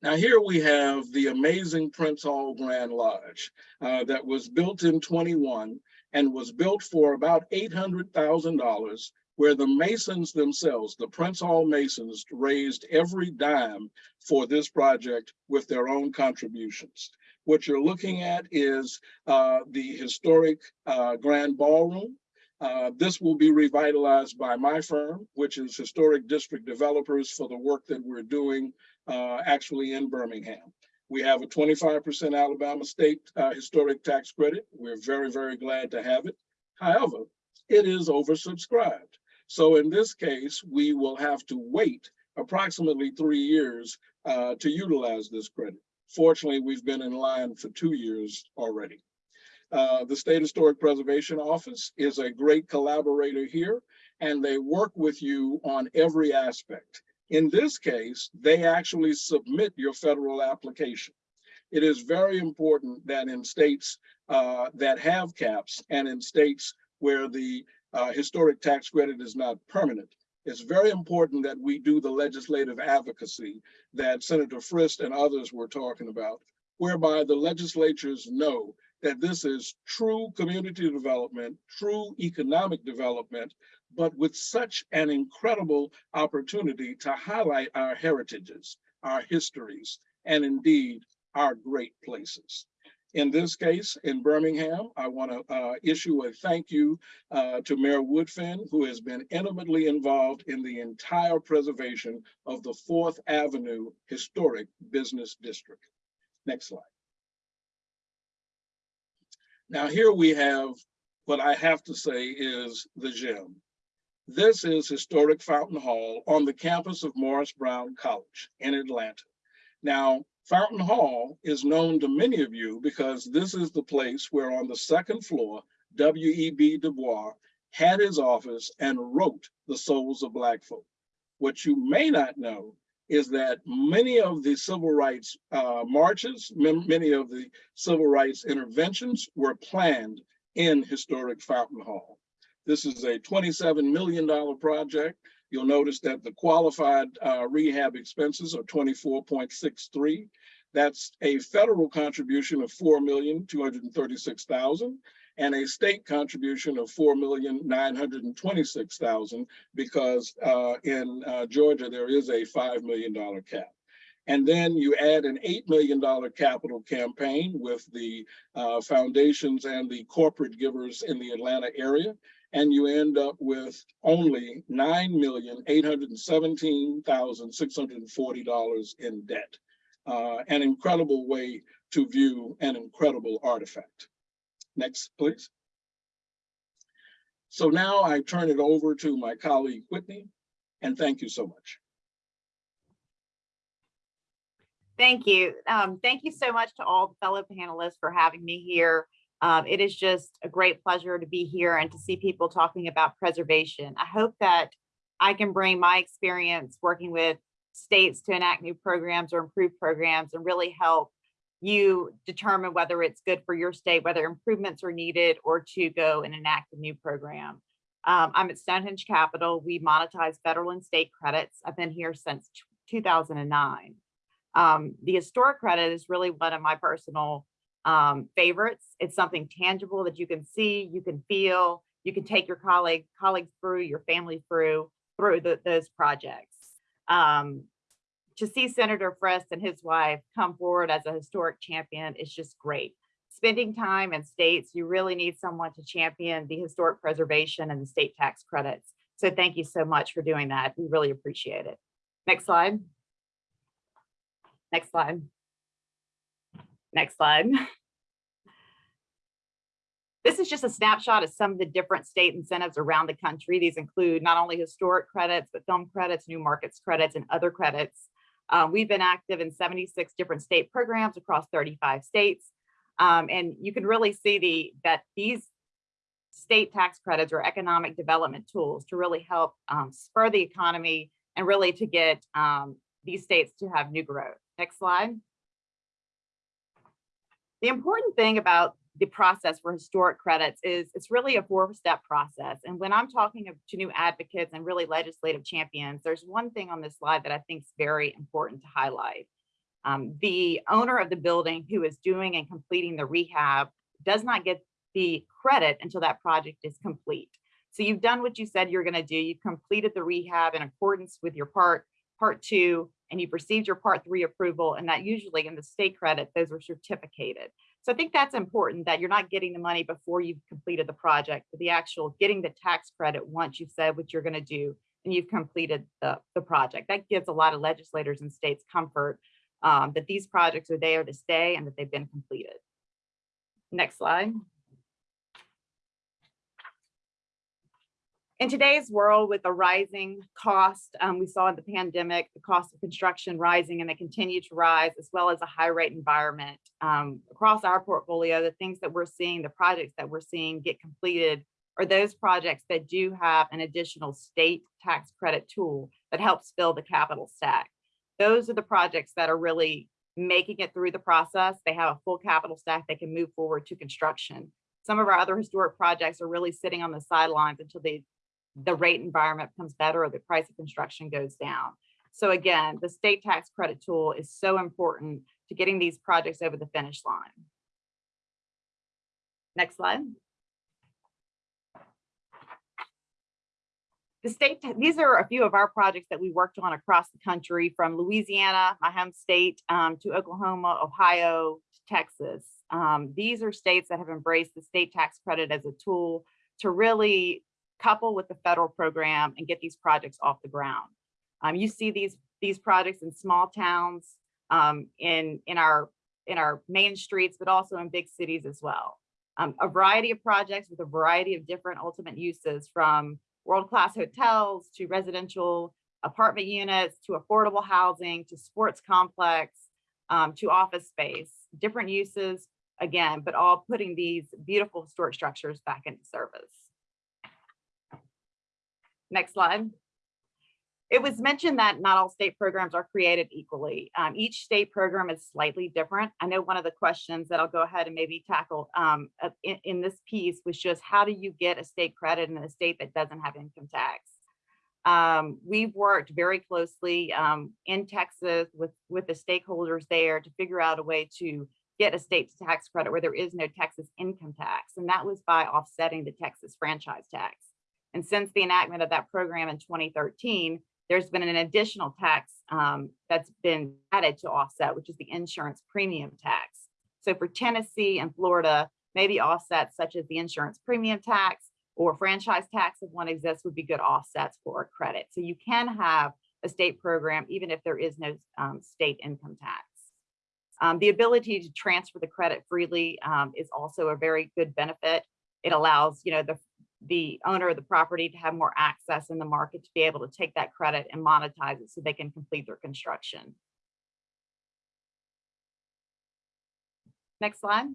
Now here we have the amazing Prince Hall Grand Lodge uh, that was built in 21 and was built for about $800,000 where the Masons themselves, the Prince Hall Masons raised every dime for this project with their own contributions. What you're looking at is uh, the historic uh, Grand Ballroom. Uh, this will be revitalized by my firm, which is Historic District Developers for the work that we're doing uh, actually in Birmingham. We have a 25% Alabama State uh, Historic Tax Credit. We're very, very glad to have it. However, it is oversubscribed. So in this case, we will have to wait approximately three years uh, to utilize this credit. Fortunately, we've been in line for two years already. Uh, the State Historic Preservation Office is a great collaborator here, and they work with you on every aspect. In this case, they actually submit your federal application. It is very important that in states uh, that have caps and in states where the uh, historic tax credit is not permanent, it's very important that we do the legislative advocacy that Senator Frist and others were talking about, whereby the legislatures know that this is true community development, true economic development, but with such an incredible opportunity to highlight our heritages, our histories, and indeed our great places. In this case, in Birmingham, I want to uh, issue a thank you uh, to Mayor Woodfin, who has been intimately involved in the entire preservation of the Fourth Avenue Historic Business District. Next slide. Now here we have what I have to say is the gem. This is historic Fountain Hall on the campus of Morris Brown College in Atlanta. Now, Fountain Hall is known to many of you because this is the place where on the second floor, W.E.B. Du Bois had his office and wrote The Souls of Black Folk. What you may not know is that many of the civil rights uh, marches, many of the civil rights interventions were planned in historic Fountain Hall. This is a $27 million project. You'll notice that the qualified uh, rehab expenses are 24.63. That's a federal contribution of 4,236,000 and a state contribution of 4,926,000 because uh, in uh, Georgia, there is a $5 million cap. And then you add an $8 million capital campaign with the uh, foundations and the corporate givers in the Atlanta area and you end up with only $9,817,640 in debt. Uh, an incredible way to view an incredible artifact. Next, please. So now I turn it over to my colleague Whitney, and thank you so much. Thank you. Um, thank you so much to all the fellow panelists for having me here. Um, it is just a great pleasure to be here and to see people talking about preservation. I hope that I can bring my experience working with states to enact new programs or improve programs and really help you determine whether it's good for your state, whether improvements are needed or to go and enact a new program. Um, I'm at Stonehenge Capital. We monetize federal and state credits. I've been here since 2009. Um, the historic credit is really one of my personal um, favorites. It's something tangible that you can see, you can feel, you can take your colleague, colleagues through, your family through, through the- those projects. Um, to see Senator Frist and his wife come forward as a historic champion is just great. Spending time in states, you really need someone to champion the historic preservation and the state tax credits. So thank you so much for doing that. We really appreciate it. Next slide. Next slide. Next slide. This is just a snapshot of some of the different state incentives around the country. These include not only historic credits, but film credits, new markets credits, and other credits. Uh, we've been active in 76 different state programs across 35 states. Um, and you can really see the that these state tax credits are economic development tools to really help um, spur the economy and really to get um, these states to have new growth. Next slide. The important thing about the process for historic credits is it's really a four-step process. And when I'm talking to new advocates and really legislative champions, there's one thing on this slide that I think is very important to highlight. Um, the owner of the building who is doing and completing the rehab does not get the credit until that project is complete. So you've done what you said you're going to do. You've completed the rehab in accordance with your part, part two, and you've received your part three approval. And that usually in the state credit, those are certificated. So I think that's important that you're not getting the money before you've completed the project, but the actual getting the tax credit once you've said what you're going to do and you've completed the, the project. That gives a lot of legislators and states comfort um, that these projects are there to stay and that they've been completed. Next slide. In today's world with the rising cost, um, we saw in the pandemic, the cost of construction rising and they continue to rise as well as a high rate environment. Um, across our portfolio, the things that we're seeing, the projects that we're seeing get completed are those projects that do have an additional state tax credit tool that helps fill the capital stack. Those are the projects that are really making it through the process. They have a full capital stack. They can move forward to construction. Some of our other historic projects are really sitting on the sidelines until they the rate environment becomes better or the price of construction goes down. So again, the state tax credit tool is so important to getting these projects over the finish line. Next slide. The state, these are a few of our projects that we worked on across the country from Louisiana, my home state, um, to Oklahoma, Ohio, to Texas. Um, these are states that have embraced the state tax credit as a tool to really couple with the federal program and get these projects off the ground. Um, you see these these projects in small towns, um, in in our in our main streets, but also in big cities as well. Um, a variety of projects with a variety of different ultimate uses from world-class hotels to residential apartment units to affordable housing to sports complex um, to office space, different uses again, but all putting these beautiful historic structures back into service. Next slide. It was mentioned that not all state programs are created equally. Um, each state program is slightly different. I know one of the questions that I'll go ahead and maybe tackle um, in, in, this piece was just how do you get a state credit in a state that doesn't have income tax? Um, we've worked very closely um, in Texas with, with the stakeholders there to figure out a way to get a state tax credit where there is no Texas income tax. And that was by offsetting the Texas franchise tax. And since the enactment of that program in 2013, there's been an additional tax um, that's been added to offset, which is the insurance premium tax. So for Tennessee and Florida, maybe offsets such as the insurance premium tax or franchise tax, if one exists, would be good offsets for a credit. So you can have a state program, even if there is no um, state income tax. Um, the ability to transfer the credit freely um, is also a very good benefit. It allows, you know, the the owner of the property to have more access in the market to be able to take that credit and monetize it so they can complete their construction. Next slide.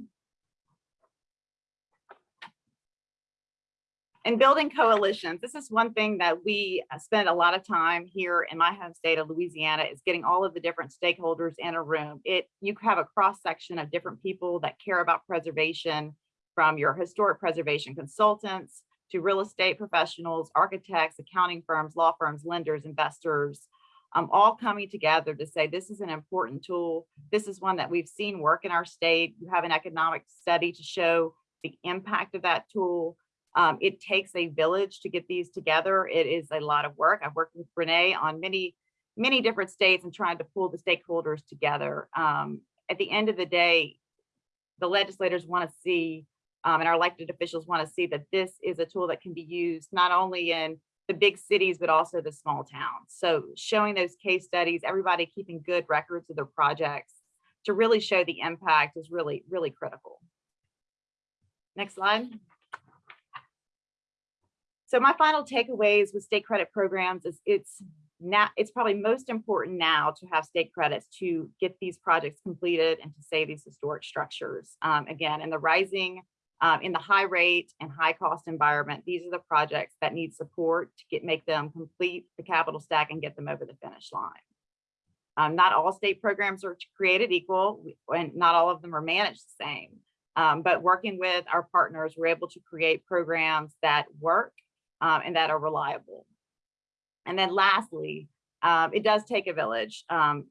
And building coalitions, this is one thing that we uh, spend a lot of time here in my home state of Louisiana is getting all of the different stakeholders in a room. It You have a cross section of different people that care about preservation from your historic preservation consultants to real estate professionals, architects, accounting firms, law firms, lenders, investors, um, all coming together to say this is an important tool. This is one that we've seen work in our state. You have an economic study to show the impact of that tool. Um, it takes a village to get these together. It is a lot of work. I've worked with Renee on many, many different states and trying to pull the stakeholders together. Um, at the end of the day, the legislators want to see, um, and our elected officials want to see that this is a tool that can be used not only in the big cities, but also the small towns. So showing those case studies, everybody keeping good records of their projects to really show the impact is really, really critical. Next slide. So my final takeaways with state credit programs is it's now, it's probably most important now to have state credits to get these projects completed and to save these historic structures. Um, again, in the rising, um, in the high rate and high cost environment, these are the projects that need support to get, make them complete the capital stack and get them over the finish line. Um, not all state programs are created equal and not all of them are managed the same. Um, but working with our partners, we're able to create programs that work um, and that are reliable. And then lastly, um, it does take a village. Um,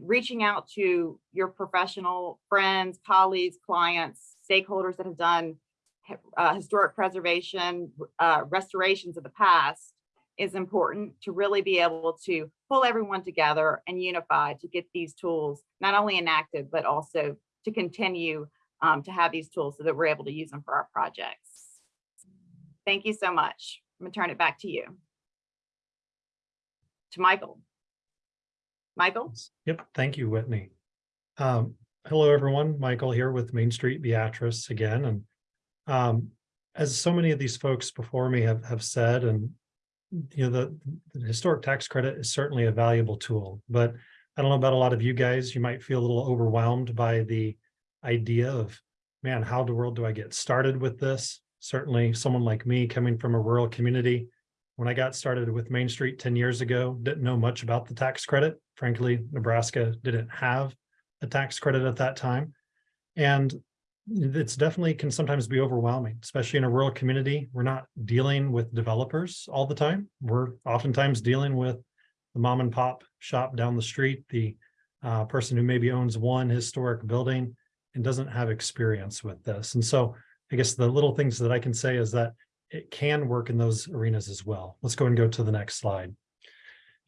reaching out to your professional friends, colleagues, clients, stakeholders that have done uh, historic preservation, uh, restorations of the past is important to really be able to pull everyone together and unify to get these tools not only enacted, but also to continue um, to have these tools so that we're able to use them for our projects. Thank you so much. I'm gonna turn it back to you. To Michael. Michael? Yep, thank you, Whitney. Um, hello, everyone. Michael here with Main Street Beatrice again. And um, as so many of these folks before me have, have said, and you know, the, the historic tax credit is certainly a valuable tool, but I don't know about a lot of you guys, you might feel a little overwhelmed by the idea of, man, how the world do I get started with this? Certainly someone like me coming from a rural community, when I got started with Main Street 10 years ago, didn't know much about the tax credit. Frankly, Nebraska didn't have a tax credit at that time. And it's definitely can sometimes be overwhelming, especially in a rural community. We're not dealing with developers all the time. We're oftentimes dealing with the mom and pop shop down the street, the uh, person who maybe owns one historic building and doesn't have experience with this. And so I guess the little things that I can say is that it can work in those arenas as well. Let's go and go to the next slide.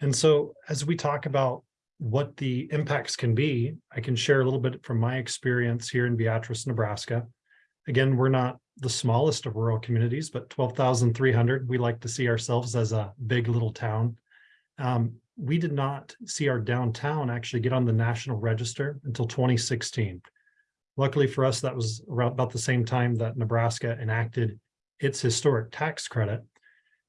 And so as we talk about what the impacts can be, I can share a little bit from my experience here in Beatrice, Nebraska. Again, we're not the smallest of rural communities, but 12,300, we like to see ourselves as a big little town. Um, we did not see our downtown actually get on the national register until 2016. Luckily for us, that was about the same time that Nebraska enacted its historic tax credit.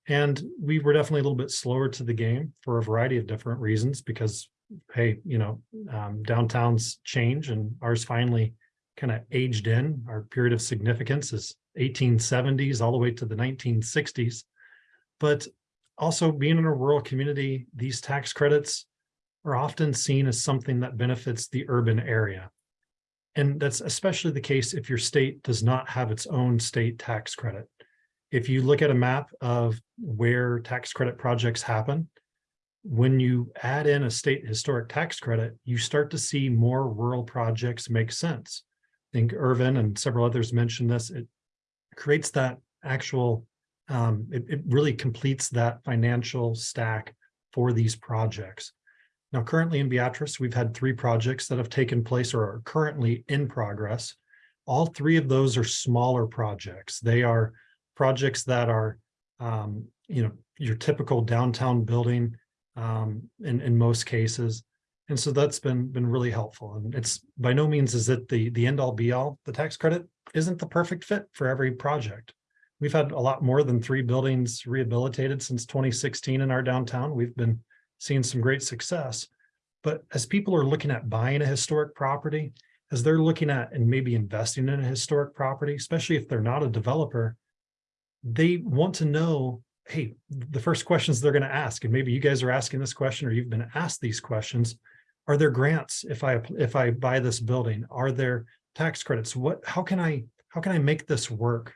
And we were definitely a little bit slower to the game for a variety of different reasons because, hey, you know, um, downtowns change and ours finally kind of aged in. Our period of significance is 1870s all the way to the 1960s. But also being in a rural community, these tax credits are often seen as something that benefits the urban area. And that's especially the case if your state does not have its own state tax credit. If you look at a map of where tax credit projects happen, when you add in a state historic tax credit, you start to see more rural projects make sense. I think Irvin and several others mentioned this. It creates that actual, um, it, it really completes that financial stack for these projects. Now, currently in Beatrice, we've had three projects that have taken place or are currently in progress. All three of those are smaller projects. They are projects that are, um, you know, your typical downtown building um, in, in most cases. And so that's been been really helpful. And it's by no means is it the, the end all be all. The tax credit isn't the perfect fit for every project. We've had a lot more than three buildings rehabilitated since 2016 in our downtown. We've been seeing some great success. But as people are looking at buying a historic property, as they're looking at and maybe investing in a historic property, especially if they're not a developer, they want to know, hey, the first questions they're going to ask, and maybe you guys are asking this question or you've been asked these questions, are there grants if I if I buy this building? Are there tax credits? What how can I how can I make this work?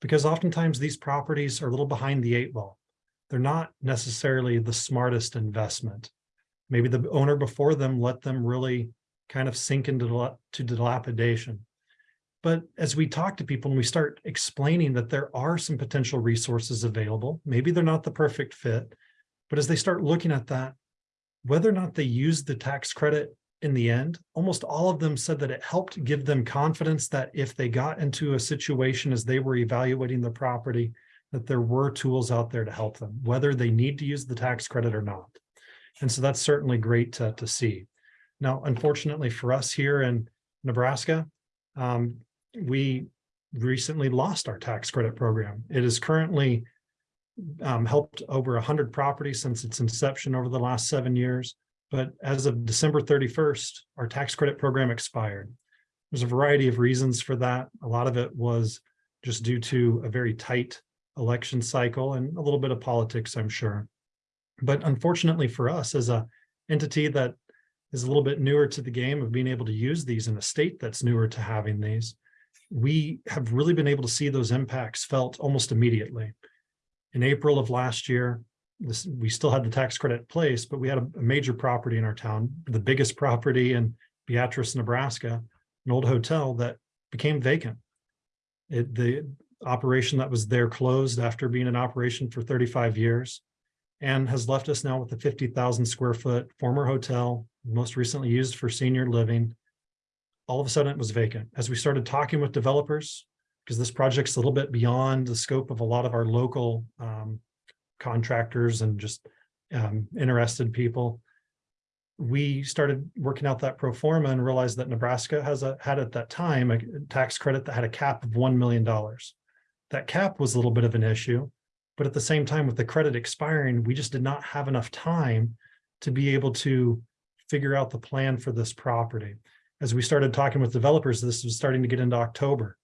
Because oftentimes these properties are a little behind the eight ball. They're not necessarily the smartest investment. Maybe the owner before them let them really kind of sink into to dilapidation. But as we talk to people and we start explaining that there are some potential resources available, maybe they're not the perfect fit, but as they start looking at that, whether or not they use the tax credit in the end, almost all of them said that it helped give them confidence that if they got into a situation as they were evaluating the property, that there were tools out there to help them, whether they need to use the tax credit or not. And so that's certainly great to, to see. Now, unfortunately for us here in Nebraska, um, we recently lost our tax credit program. It has currently um, helped over 100 properties since its inception over the last seven years. But as of December 31st, our tax credit program expired. There's a variety of reasons for that. A lot of it was just due to a very tight election cycle and a little bit of politics, I'm sure. But unfortunately for us as a entity that is a little bit newer to the game of being able to use these in a state that's newer to having these, we have really been able to see those impacts felt almost immediately. In April of last year, this, we still had the tax credit in place, but we had a, a major property in our town, the biggest property in Beatrice, Nebraska, an old hotel that became vacant. It, the operation that was there closed after being in operation for 35 years and has left us now with a 50,000 square foot former hotel, most recently used for senior living. All of a sudden it was vacant. As we started talking with developers, because this project's a little bit beyond the scope of a lot of our local um, contractors and just um, interested people. We started working out that pro forma and realized that Nebraska has a had at that time a tax credit that had a cap of $1 million. That cap was a little bit of an issue, but at the same time with the credit expiring, we just did not have enough time to be able to figure out the plan for this property. As we started talking with developers, this was starting to get into October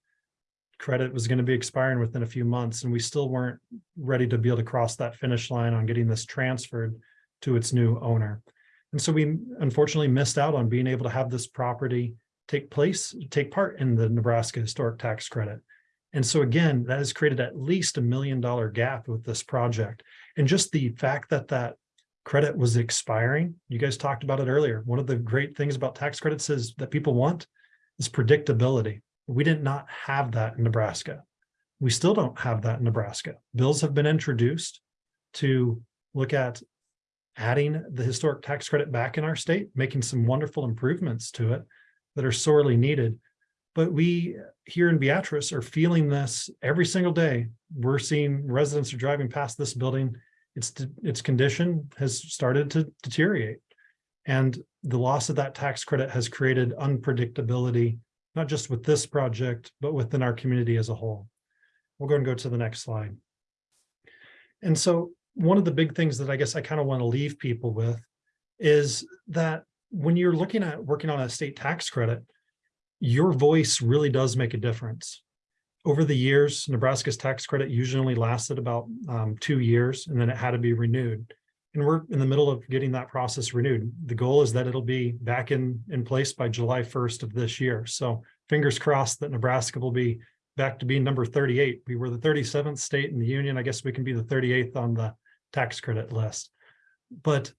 credit was going to be expiring within a few months and we still weren't ready to be able to cross that finish line on getting this transferred to its new owner. And so we unfortunately missed out on being able to have this property take place, take part in the Nebraska historic tax credit. And so again, that has created at least a million dollar gap with this project. And just the fact that that credit was expiring, you guys talked about it earlier. One of the great things about tax credits is that people want is predictability. We did not have that in Nebraska. We still don't have that in Nebraska. Bills have been introduced to look at adding the historic tax credit back in our state, making some wonderful improvements to it that are sorely needed. But we here in Beatrice are feeling this every single day. We're seeing residents are driving past this building. Its, its condition has started to deteriorate. And the loss of that tax credit has created unpredictability not just with this project, but within our community as a whole. We'll go and go to the next slide. And so one of the big things that I guess I kind of want to leave people with is that when you're looking at working on a state tax credit, your voice really does make a difference. Over the years, Nebraska's tax credit usually lasted about um, two years and then it had to be renewed. And we're in the middle of getting that process renewed. The goal is that it'll be back in, in place by July 1st of this year. So fingers crossed that Nebraska will be back to being number 38. We were the 37th state in the union. I guess we can be the 38th on the tax credit list. But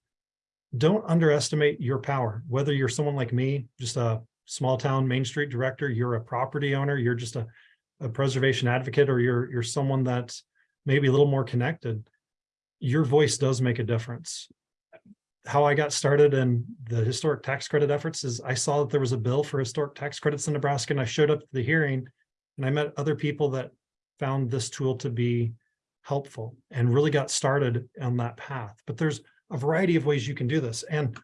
don't underestimate your power, whether you're someone like me, just a small town Main Street director, you're a property owner, you're just a, a preservation advocate, or you're, you're someone that's maybe a little more connected your voice does make a difference. How I got started in the historic tax credit efforts is I saw that there was a bill for historic tax credits in Nebraska and I showed up to the hearing and I met other people that found this tool to be helpful and really got started on that path. But there's a variety of ways you can do this. And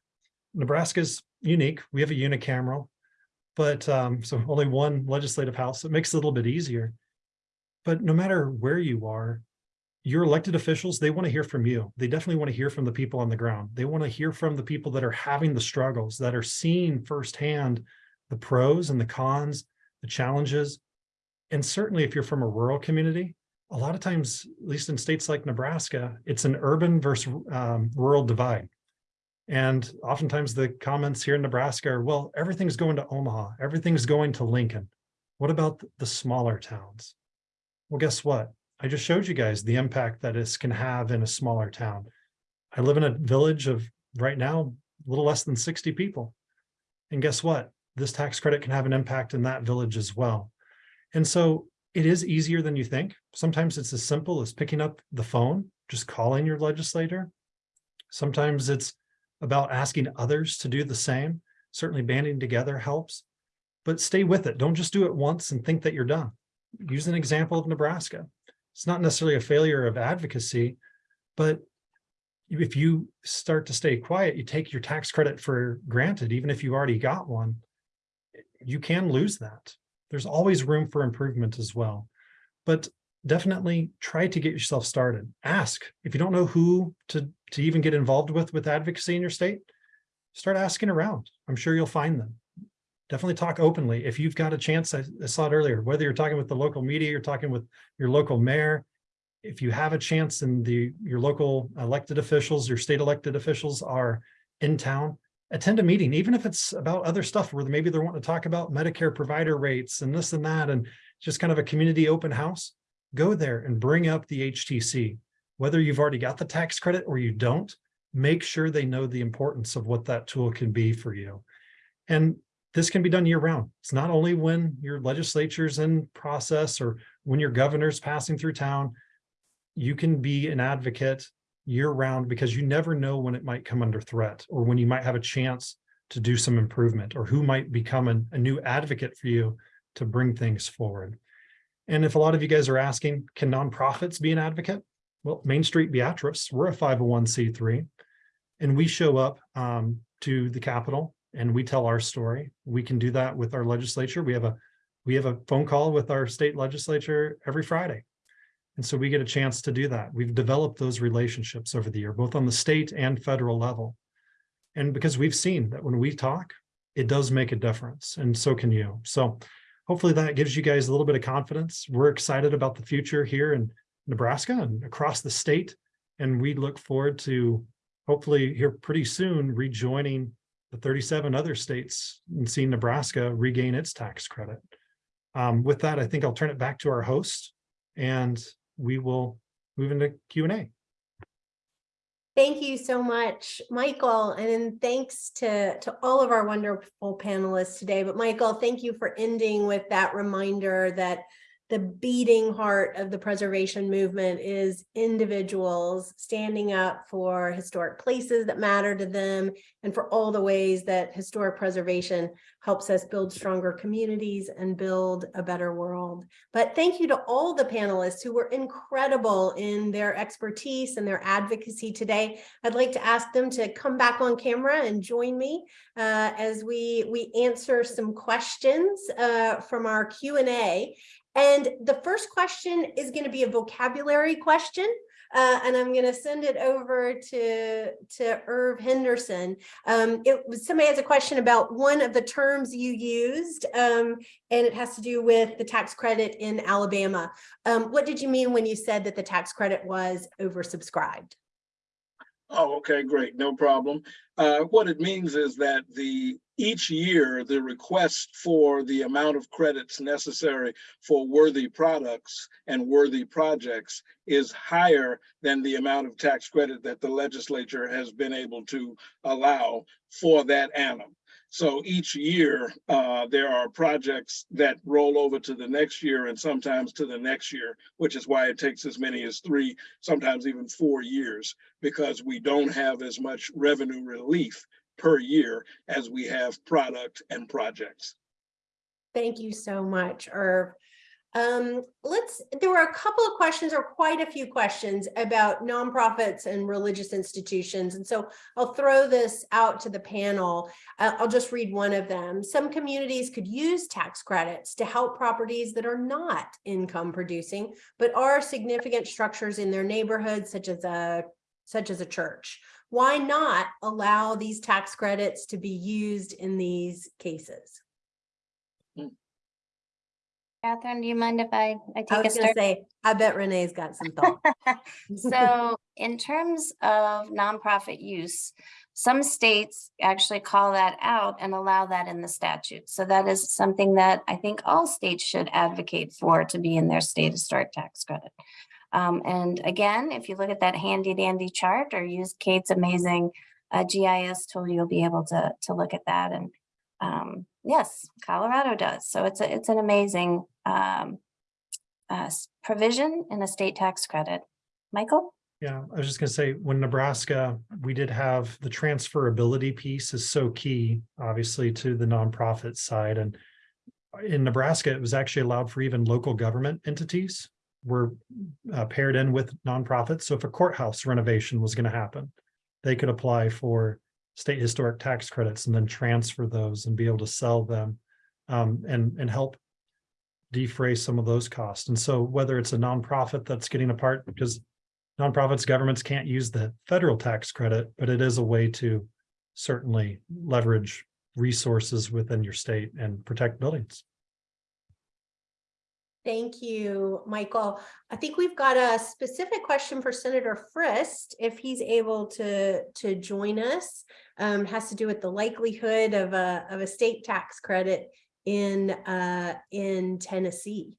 Nebraska's unique. We have a unicameral, but um, so only one legislative house. It makes it a little bit easier. But no matter where you are, your elected officials, they want to hear from you. They definitely want to hear from the people on the ground. They want to hear from the people that are having the struggles, that are seeing firsthand the pros and the cons, the challenges. And certainly if you're from a rural community, a lot of times, at least in states like Nebraska, it's an urban versus um, rural divide. And oftentimes the comments here in Nebraska are, well, everything's going to Omaha, everything's going to Lincoln. What about the smaller towns? Well, guess what? I just showed you guys the impact that this can have in a smaller town. I live in a village of right now, a little less than 60 people. And guess what? This tax credit can have an impact in that village as well. And so it is easier than you think. Sometimes it's as simple as picking up the phone, just calling your legislator. Sometimes it's about asking others to do the same. Certainly banding together helps, but stay with it. Don't just do it once and think that you're done. Use an example of Nebraska. It's not necessarily a failure of advocacy, but if you start to stay quiet, you take your tax credit for granted, even if you already got one, you can lose that. There's always room for improvement as well. But definitely try to get yourself started. Ask if you don't know who to, to even get involved with with advocacy in your state, start asking around. I'm sure you'll find them. Definitely talk openly. If you've got a chance, I, I saw it earlier, whether you're talking with the local media, you're talking with your local mayor, if you have a chance and the your local elected officials, your state elected officials are in town, attend a meeting, even if it's about other stuff where maybe they're wanting to talk about Medicare provider rates and this and that, and just kind of a community open house, go there and bring up the HTC. Whether you've already got the tax credit or you don't, make sure they know the importance of what that tool can be for you. And this can be done year round. It's not only when your legislature's in process or when your governor's passing through town, you can be an advocate year round because you never know when it might come under threat or when you might have a chance to do some improvement or who might become an, a new advocate for you to bring things forward. And if a lot of you guys are asking, can nonprofits be an advocate? Well, Main Street Beatrice, we're a 501c3 and we show up um, to the Capitol and we tell our story. We can do that with our legislature. We have a we have a phone call with our state legislature every Friday. And so we get a chance to do that. We've developed those relationships over the year, both on the state and federal level. And because we've seen that when we talk, it does make a difference and so can you. So hopefully that gives you guys a little bit of confidence. We're excited about the future here in Nebraska and across the state. And we look forward to hopefully here pretty soon rejoining the 37 other states and seeing Nebraska regain its tax credit. Um, with that, I think I'll turn it back to our host and we will move into Q and A. Thank you so much, Michael, and thanks to, to all of our wonderful panelists today. But Michael, thank you for ending with that reminder that the beating heart of the preservation movement is individuals standing up for historic places that matter to them and for all the ways that historic preservation helps us build stronger communities and build a better world. But thank you to all the panelists who were incredible in their expertise and their advocacy today. I'd like to ask them to come back on camera and join me uh, as we, we answer some questions uh, from our Q&A. And the first question is going to be a vocabulary question. Uh, and I'm going to send it over to, to Irv Henderson. Um, it was somebody has a question about one of the terms you used, um, and it has to do with the tax credit in Alabama. Um, what did you mean when you said that the tax credit was oversubscribed? Oh, okay, great, no problem. Uh, what it means is that the each year, the request for the amount of credits necessary for worthy products and worthy projects is higher than the amount of tax credit that the legislature has been able to allow for that annum. So each year, uh, there are projects that roll over to the next year and sometimes to the next year, which is why it takes as many as three, sometimes even four years, because we don't have as much revenue relief per year as we have product and projects. Thank you so much, Irv. Um, let's, there were a couple of questions or quite a few questions about nonprofits and religious institutions. And so I'll throw this out to the panel. Uh, I'll just read one of them. Some communities could use tax credits to help properties that are not income producing, but are significant structures in their neighborhood, such as a, such as a church. Why not allow these tax credits to be used in these cases? Catherine, do you mind if I, I I take a was gonna start? say, I bet Renee's got some thought. <laughs> So in terms of nonprofit use, some states actually call that out and allow that in the statute. So that is something that I think all states should advocate for to be in their state historic tax credit. Um, and again, if you look at that handy dandy chart or use Kate's amazing uh, GIS tool, you'll be able to, to look at that and um, yes, Colorado does. So it's a, it's an amazing um, uh, provision in a state tax credit. Michael? Yeah, I was just gonna say, when Nebraska, we did have the transferability piece is so key, obviously, to the nonprofit side and. In Nebraska, it was actually allowed for even local government entities were uh, paired in with nonprofits. So if a courthouse renovation was gonna happen, they could apply for state historic tax credits and then transfer those and be able to sell them um, and, and help defray some of those costs. And so whether it's a nonprofit that's getting a part, because nonprofits, governments can't use the federal tax credit, but it is a way to certainly leverage resources within your state and protect buildings. Thank you, Michael. I think we've got a specific question for Senator Frist, if he's able to, to join us. Um, has to do with the likelihood of a, of a state tax credit in, uh, in Tennessee.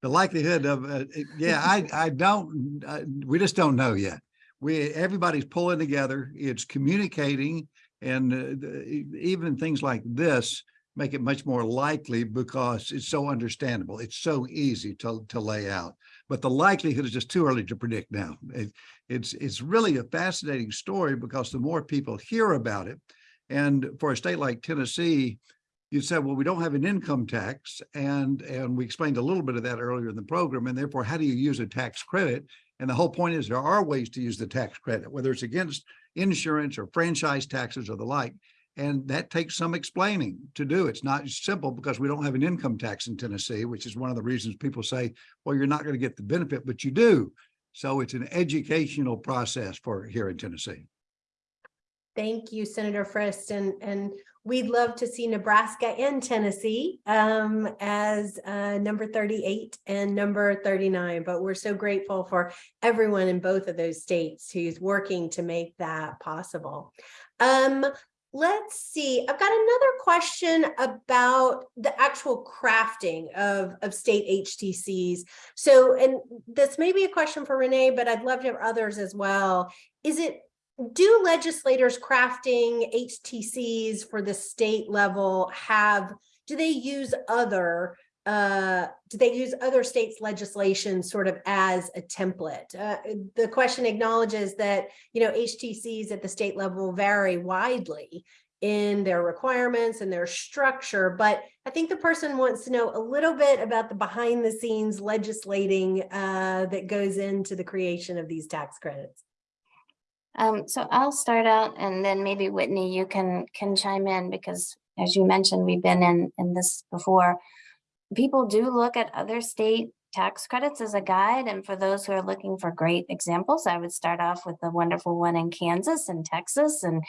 The likelihood of, uh, yeah, I, I don't, uh, we just don't know yet. We, everybody's pulling together, it's communicating, and uh, even things like this make it much more likely because it's so understandable. It's so easy to, to lay out. But the likelihood is just too early to predict now. It- it's, it's really a fascinating story because the more people hear about it, and for a state like Tennessee, you said, well, we don't have an income tax and, and we explained a little bit of that earlier in the program. And therefore, how do you use a tax credit? And the whole point is there are ways to use the tax credit, whether it's against insurance or franchise taxes or the like. And that takes some explaining to do. It's not simple because we don't have an income tax in Tennessee, which is one of the reasons people say, well, you're not going to get the benefit, but you do. So it's an educational process for here in Tennessee. Thank you, Senator Frist, and, and we'd love to see Nebraska and Tennessee um, as uh, number thirty-eight and number thirty-nine, but we're so grateful for everyone in both of those states who's working to make that possible. Um, let's see, I've got another question about the actual crafting of, of state HTCs. So, and this may be a question for Renee, but I'd love to have others as well. Is it do legislators crafting HTCs for the state level have, do they use other, uh, do they use other states' legislation sort of as a template? Uh, the question acknowledges that, you know, HTCs at the state level vary widely in their requirements and their structure, but I think the person wants to know a little bit about the behind the scenes legislating uh, that goes into the creation of these tax credits. Um, so I'll start out and then maybe Whitney, you can, can chime in because as you mentioned, we've been in, in this before. People do look at other state tax credits as a guide. And for those who are looking for great examples, I would start off with the wonderful one in Kansas and Texas. And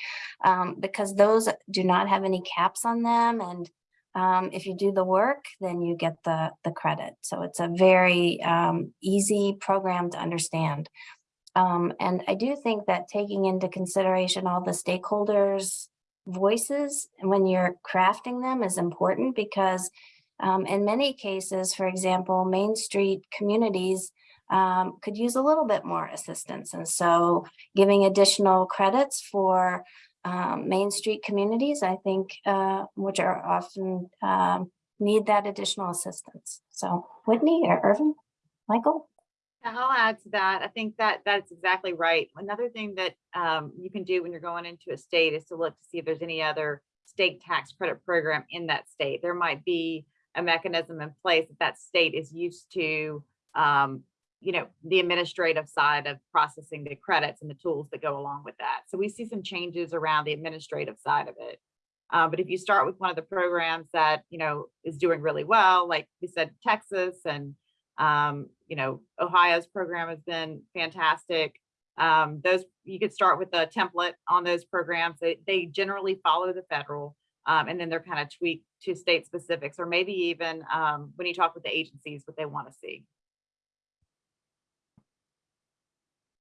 um, because those do not have any caps on them. And um, if you do the work, then you get the, the credit. So it's a very um, easy program to understand. Um, and I do think that taking into consideration all the stakeholders' voices when you're crafting them is important because um, in many cases, for example, Main Street communities um, could use a little bit more assistance. And so giving additional credits for um, Main Street communities, I think, uh, which are often um, need that additional assistance. So Whitney or Irvin, Michael? I'll add to that. I think that that's exactly right. Another thing that um, you can do when you're going into a state is to look to see if there's any other state tax credit program in that state. There might be a mechanism in place that that state is used to, um, you know, the administrative side of processing the credits and the tools that go along with that. So we see some changes around the administrative side of it. Uh, but if you start with one of the programs that, you know, is doing really well, like we said, Texas and um, you know, Ohio's program has been fantastic. Um, those you could start with a template on those programs. They, they generally follow the federal, um, and then they're kind of tweaked to state specifics, or maybe even um, when you talk with the agencies, what they want to see.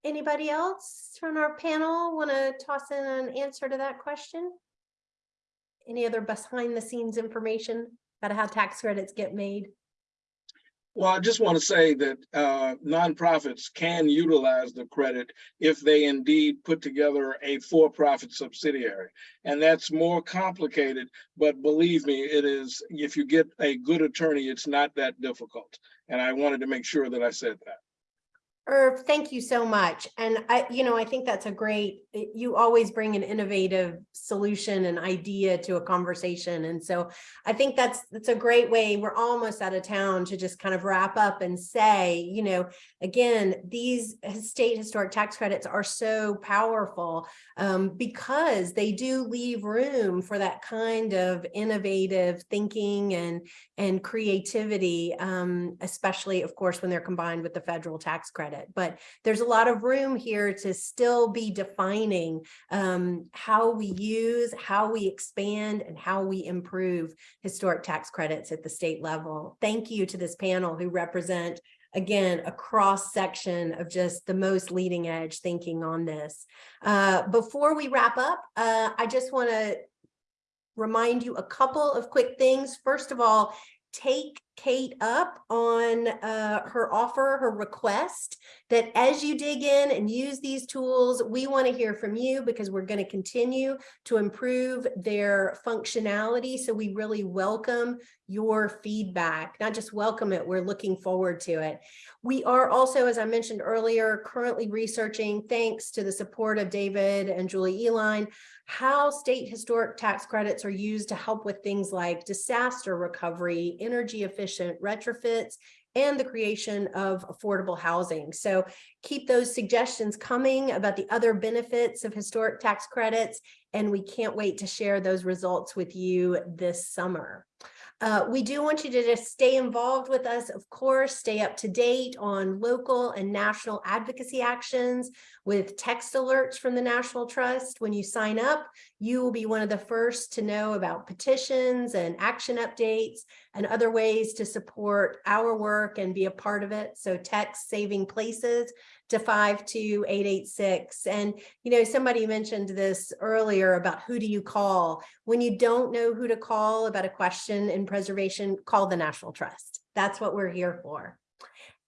Anybody else from our panel want to toss in an answer to that question? Any other behind the scenes information about how tax credits get made? Well, I just want to say that uh, nonprofits can utilize the credit if they indeed put together a for-profit subsidiary. And that's more complicated, but believe me, it is, if you get a good attorney, it's not that difficult. And I wanted to make sure that I said that. Irv, thank you so much. And I, you know, I think that's a great, you always bring an innovative solution and idea to a conversation. And so I think that's, that's a great way. We're almost out of town to just kind of wrap up and say, you know, again, these state historic tax credits are so powerful um, because they do leave room for that kind of innovative thinking and, and creativity, um, especially, of course, when they're combined with the federal tax credit. But there's a lot of room here to still be defining um, how we use, how we expand, and how we improve historic tax credits at the state level. Thank you to this panel who represent again, a cross section of just the most leading edge thinking on this. Uh, before we wrap up, uh, I just want to remind you a couple of quick things. First of all, take Kate up on uh, her offer, her request that as you dig in and use these tools, we want to hear from you because we're going to continue to improve their functionality. So we really welcome your feedback, not just welcome it, we're looking forward to it. We are also, as I mentioned earlier, currently researching, thanks to the support of David and Julie Uihlein, how state historic tax credits are used to help with things like disaster recovery, energy efficient retrofits, and the creation of affordable housing. So keep those suggestions coming about the other benefits of historic tax credits, and we can't wait to share those results with you this summer. Uh, we do want you to just stay involved with us, of course, stay up to date on local and national advocacy actions with text alerts from the National Trust. When you sign up, you will be one of the first to know about petitions and action updates and other ways to support our work and be a part of it. So text saving places to 52886. And, you know, somebody mentioned this earlier about who do you call? When you don't know who to call about a question in preservation, call the National Trust. That's what we're here for.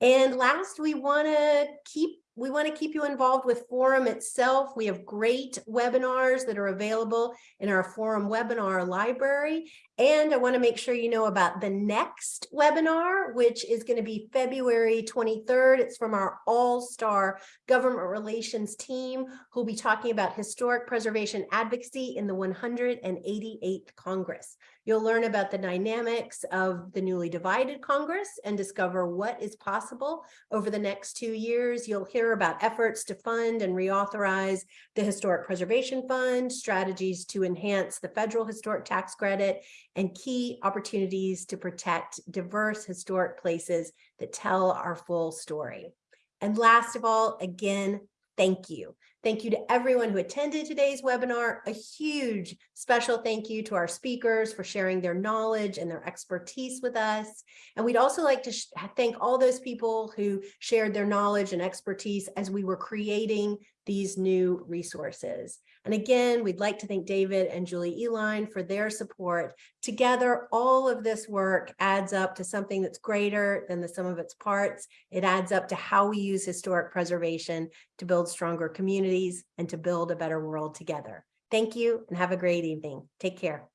And last, we want to keep we want to keep you involved with forum itself. We have great webinars that are available in our forum webinar library. And I want to make sure you know about the next webinar, which is going to be February 23rd. It's from our all-star government relations team who'll be talking about historic preservation advocacy in the 188th Congress. You'll learn about the dynamics of the newly divided Congress and discover what is possible over the next two years. You'll hear about efforts to fund and reauthorize the Historic Preservation Fund, strategies to enhance the federal historic tax credit, and key opportunities to protect diverse historic places that tell our full story. And last of all, again, thank you. Thank you to everyone who attended today's webinar. A huge special thank you to our speakers for sharing their knowledge and their expertise with us. And we'd also like to thank all those people who shared their knowledge and expertise as we were creating these new resources. And again, we'd like to thank David and Julie Uihlein for their support. Together, all of this work adds up to something that's greater than the sum of its parts. It adds up to how we use historic preservation to build stronger communities and to build a better world together. Thank you and have a great evening. Take care.